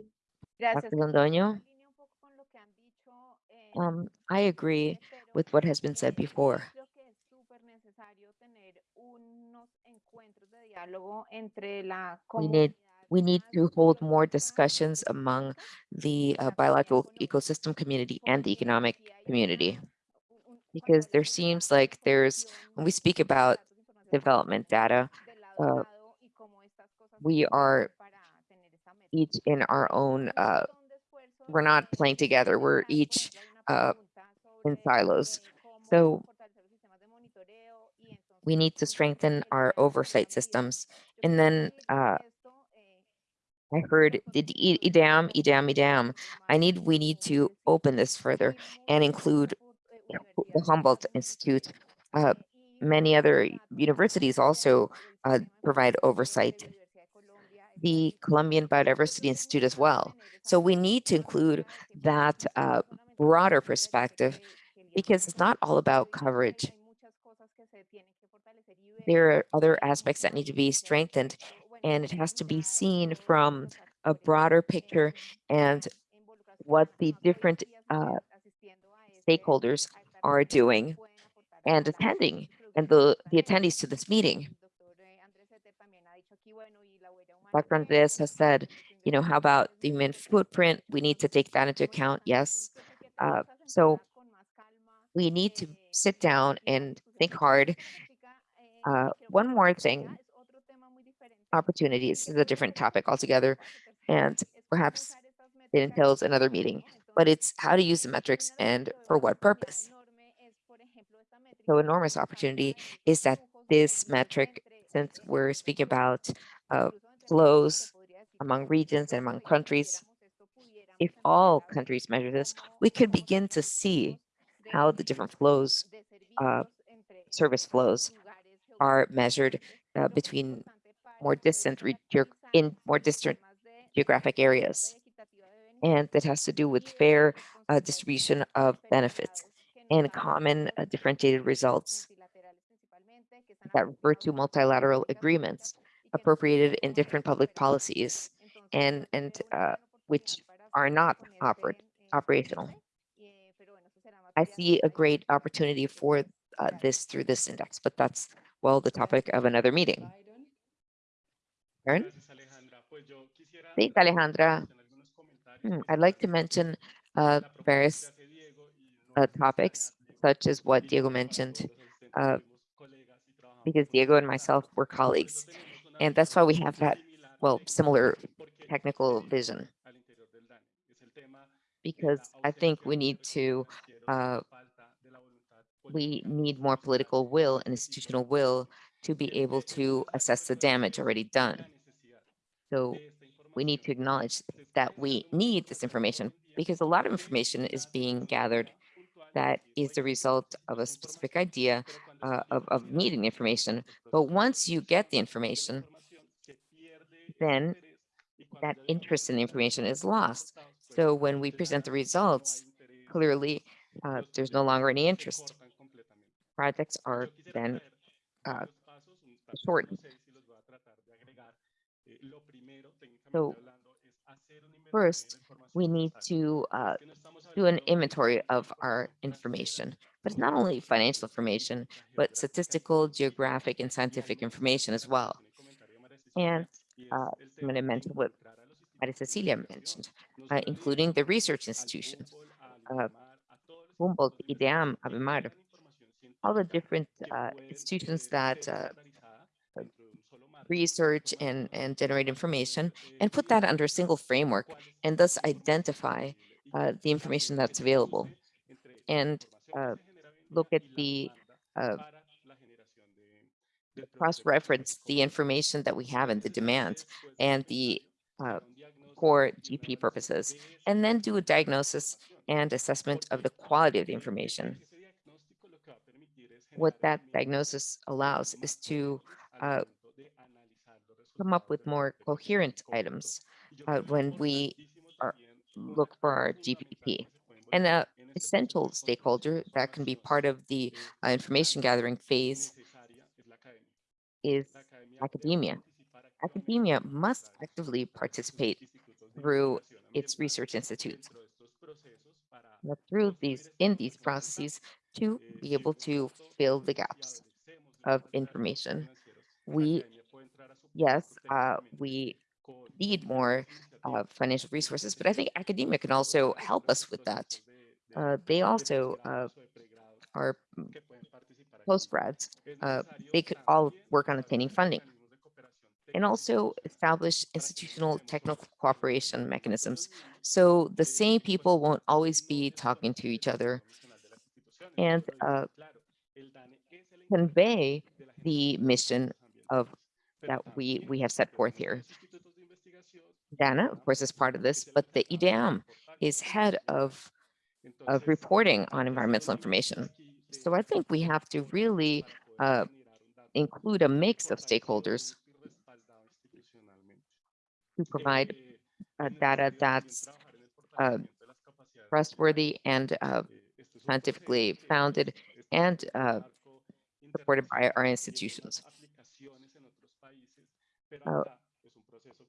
Dr. Londoño, um, I agree with what has been said before. We need we need to hold more discussions among the uh, biological ecosystem community and the economic community. Because there seems like there's when we speak about development data uh, we are each in our own uh, we're not playing together we're each uh, in silos. So we need to strengthen our oversight systems. And then uh, I heard did IDEAM, IDEAM, IDEAM. I need, we need to open this further and include the Humboldt Institute. Uh, many other universities also uh, provide oversight. The Colombian Biodiversity Institute as well. So we need to include that uh, broader perspective because it's not all about coverage. There are other aspects that need to be strengthened and it has to be seen from a broader picture and what the different uh, stakeholders are doing and attending and the, the attendees to this meeting. Dr. Andres has said, you know, how about the human footprint? We need to take that into account. Yes. Uh, so we need to sit down and think hard. Uh, one more thing, opportunities is a different topic altogether, and perhaps it entails another meeting, but it's how to use the metrics and for what purpose. So enormous opportunity is that this metric, since we're speaking about uh, flows among regions and among countries, if all countries measure this, we could begin to see how the different flows, uh, service flows are measured uh, between more distant in more distant geographic areas. And that has to do with fair uh, distribution of benefits and common uh, differentiated results that refer to multilateral agreements appropriated in different public policies and, and uh, which are not oper operational. I see a great opportunity for uh, this through this index, but that's, well, the topic of another meeting. Aaron? Alejandra. Pues yo quisiera Thanks, Alejandra. en algunos comentarios que I'd like to mention uh, various que hace Diego y no uh, topics, such as what Diego mentioned, todos los asistentes uh, fuimos colegas y trabajamos because Diego and myself were colleagues. And that's why we have that, well, similar technical vision, al interior del DANE. Es el tema de because I think we need to financieros y la uh, falta de la voluntad we need more political will and institutional will to be able to assess the damage already done. So we need to acknowledge that we need this information because a lot of information is being gathered that is the result of a specific idea uh, of, of needing information. But once you get the information, then that interest in the information is lost. So when we present the results, clearly uh, there's no longer any interest. Projects are then uh, shortened. So first, we need to uh, do an inventory of our information, but it's not only financial information, but statistical, geographic, and scientific information as well. And uh, I'm going to mention what Maria Cecilia mentioned, uh, including the research institutions, uh, Humboldt, IDEAM, INVEMAR, all the different uh, institutions that uh, research and, and generate information and put that under a single framework and thus identify uh, the information that's available and uh, look at the uh, cross-reference the information that we have in the demand and the uh, for GP purposes, and then do a diagnosis and assessment of the quality of the information. What that diagnosis allows is to uh, come up with more coherent items uh, when we are, look for our GPP. And an essential stakeholder that can be part of the uh, information gathering phase is academia. Academia must actively participate through its research institutes. Through these, in these processes, to be able to fill the gaps of information. We, yes, uh, we need more uh, financial resources, but I think academia can also help us with that. Uh, they also uh, are postgrads. Uh, they could all work on obtaining funding and also establish institutional technical cooperation mechanisms. So the same people won't always be talking to each other and uh, convey the mission of that we, we have set forth here. DANE, of course, is part of this, but the IDEAM is head of, of reporting on environmental information. So I think we have to really uh, include a mix of stakeholders who provide uh, data that's uh, trustworthy and uh, scientifically founded and uh, supported by our institutions. Uh,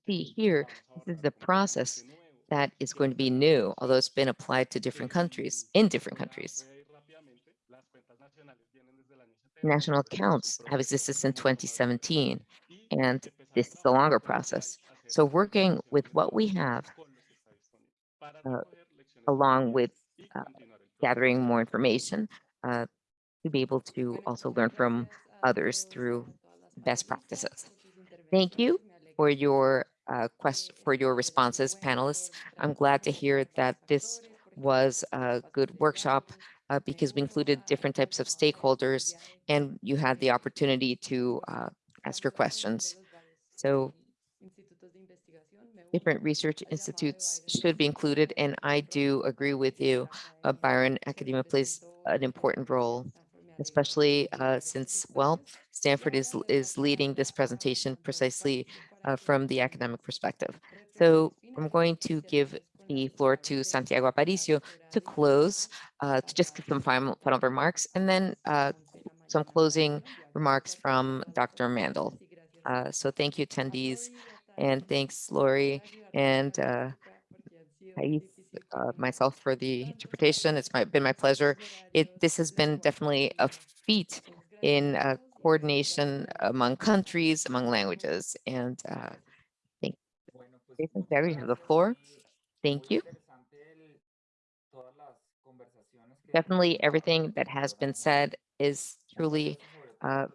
see here, this is the process that is going to be new, although it's been applied to different countries, in different countries. National accounts have existed since 2017, and this is a longer process. So working with what we have, uh, along with uh, gathering more information, uh, to be able to also learn from others through best practices. Thank you for your uh, quest for your responses, panelists. I'm glad to hear that this was a good workshop uh, because we included different types of stakeholders and you had the opportunity to uh, ask your questions. So different research institutes should be included, and I do agree with you. Uh, Byron Academia plays an important role, especially uh, since, well, Stanford is, is leading this presentation precisely uh, from the academic perspective. So I'm going to give the floor to Santiago Aparicio to close, uh, to just give some final, final remarks, and then uh, some closing remarks from Dr. Mandle. Uh, so thank you, attendees. And thanks, Lori and uh, Thais, uh, myself for the interpretation. It's my, been my pleasure. It This has been definitely a feat in uh, coordination among countries, among languages. And uh, thank you. Santiago, you have the floor. Thank you. Definitely everything that has been said is truly uh,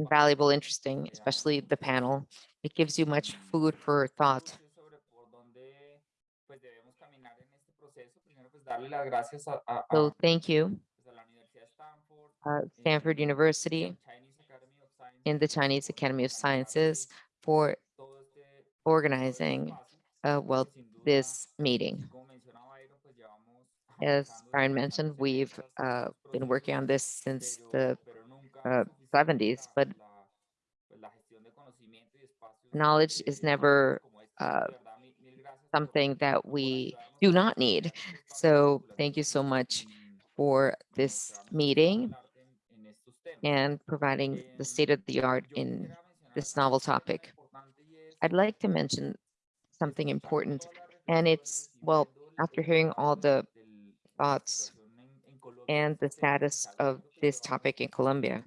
valuable, interesting, especially the panel. It gives you much food for thought. So thank you uh, Stanford University, in the Chinese Academy of Sciences for organizing, uh, well, this meeting. As Byron mentioned, we've uh, been working on this since the uh, 70s, but knowledge is never uh, something that we do not need. So thank you so much for this meeting and providing the state of the art in this novel topic. I'd like to mention something important, and it's, well, after hearing all the thoughts and the status of this topic in Colombia.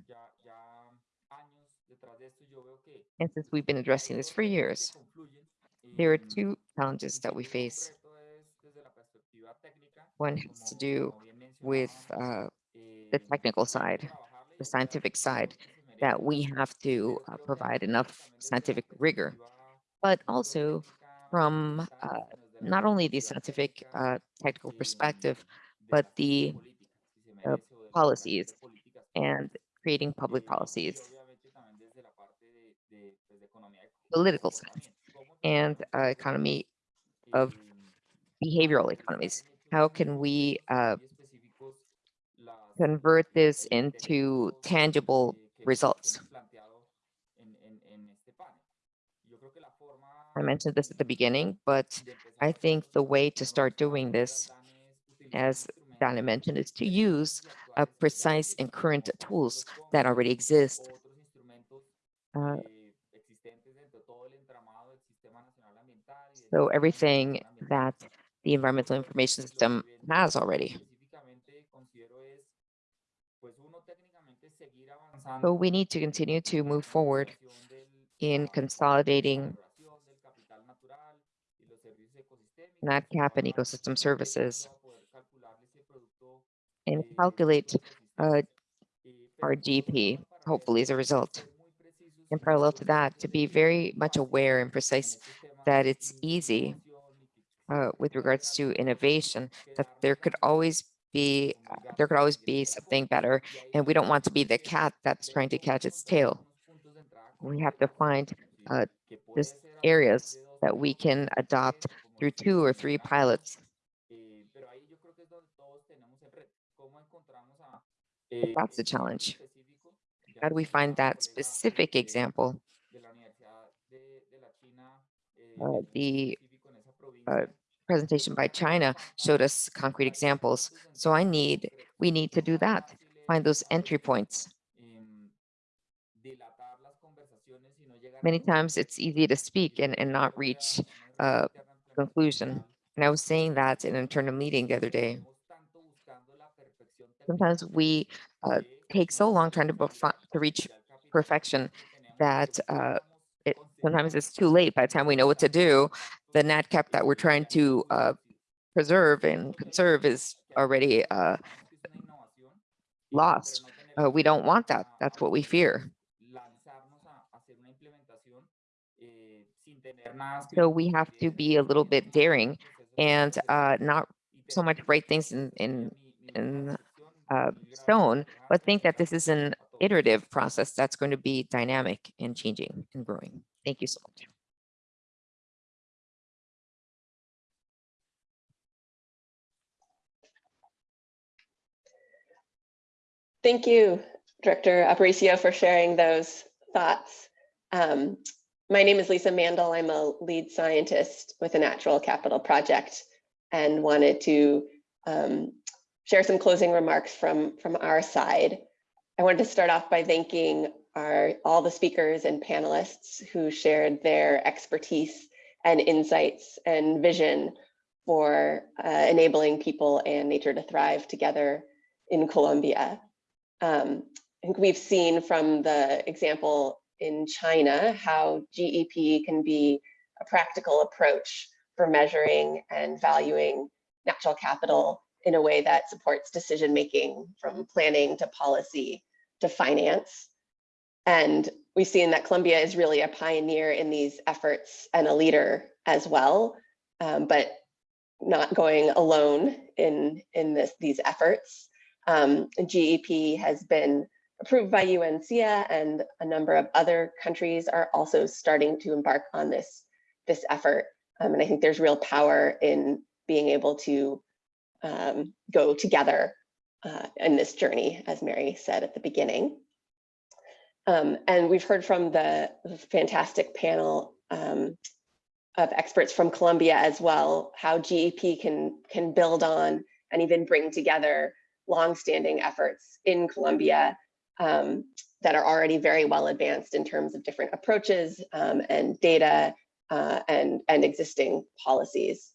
And since we've been addressing this for years, there are two challenges that we face. One has to do with uh, the technical side, the scientific side, that we have to uh, provide enough scientific rigor, but also from uh, not only the scientific uh, technical perspective, but the uh, policies and creating public policies, political science, and uh, economy of behavioral economies. How can we uh, convert this into tangible results? I mentioned this at the beginning, but I think the way to start doing this, as Dana mentioned, is to use uh, precise and current tools that already exist. Uh, so everything that the environmental information system has already. So we need to continue to move forward in consolidating NatCap and ecosystem services and calculate uh, our GP, hopefully as a result. In parallel to that, to be very much aware and precise that it's easy uh, with regards to innovation, that there could always be, uh, there could always be something better. And we don't want to be the cat that's trying to catch its tail. We have to find uh, this areas that we can adopt through two or three pilots. That's the challenge. How do we find that specific example? Uh, the uh, presentation by China showed us concrete examples. So I need, we need to do that, find those entry points. Many times it's easy to speak and, and not reach a conclusion. And I was saying that in an internal meeting the other day. Sometimes we uh, take so long trying to, to reach perfection that uh, sometimes it's too late by the time we know what to do. The NatCap that we're trying to uh, preserve and conserve is already uh, lost. Uh, we don't want that. That's what we fear. So we have to be a little bit daring and uh, not so much write things in, in, in uh, stone, but think that this is an iterative process that's going to be dynamic and changing and growing. Thank you so much. Thank you, Director Aparicio, for sharing those thoughts. Um, my name is Lisa Mandle. I'm a lead scientist with the Natural Capital Project and wanted to um, share some closing remarks from, from our side. I wanted to start off by thanking our, all the speakers and panelists who shared their expertise and insights and vision for uh, enabling people and nature to thrive together in Colombia. Um, I think we've seen from the example in China how GEP can be a practical approach for measuring and valuing natural capital in a way that supports decision making from planning to policy to finance. And we've seen that Colombia is really a pioneer in these efforts and a leader as well, um, but not going alone in, in this, these efforts. Um, GEP has been approved by UNCEEA and a number of other countries are also starting to embark on this, this effort. Um, and I think there's real power in being able to um, go together uh, in this journey, as Mary said at the beginning. Um, and we've heard from the fantastic panel um, of experts from Colombia as well, how GEP can, can build on and even bring together longstanding efforts in Colombia um, that are already very well advanced in terms of different approaches um, and data uh, and, and existing policies.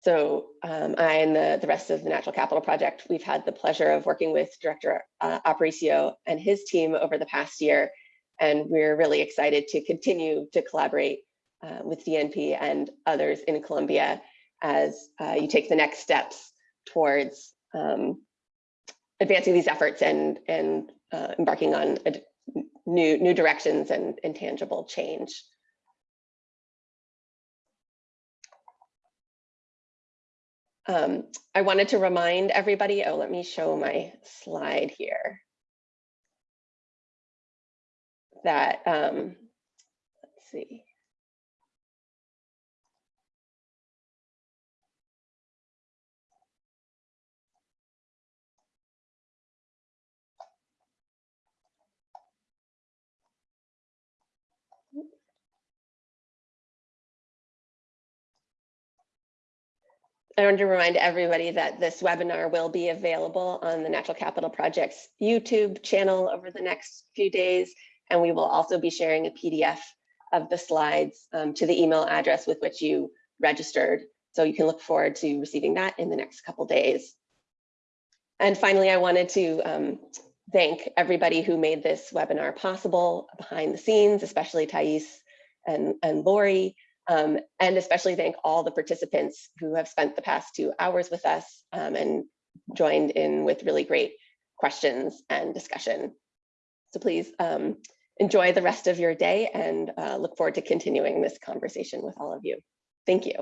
So um, I and the, the rest of the Natural Capital Project, we've had the pleasure of working with Director uh, Aparicio and his team over the past year. And we're really excited to continue to collaborate uh, with DNP and others in Colombia as uh, you take the next steps towards um, advancing these efforts and, and uh, embarking on new, new directions and, and tangible change. Um, I wanted to remind everybody, oh, let me show my slide here. That, um, let's see. I want to remind everybody that this webinar will be available on the Natural Capital Project's YouTube channel over the next few days. And we will also be sharing a PDF of the slides um, to the email address with which you registered. So you can look forward to receiving that in the next couple days. And finally, I wanted to um, thank everybody who made this webinar possible behind the scenes, especially Thais and, and Lori, um, and especially thank all the participants who have spent the past two hours with us um, and joined in with really great questions and discussion. So please um, enjoy the rest of your day and uh, look forward to continuing this conversation with all of you. Thank you.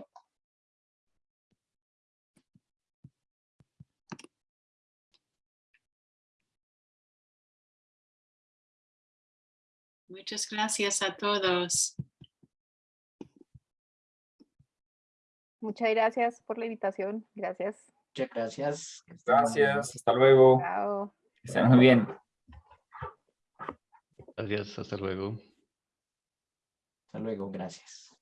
Muchas gracias a todos. Muchas gracias por la invitación. Gracias. Muchas gracias. Gracias, hasta luego. Chao. Estén muy bien. Gracias, hasta luego. Hasta luego, gracias.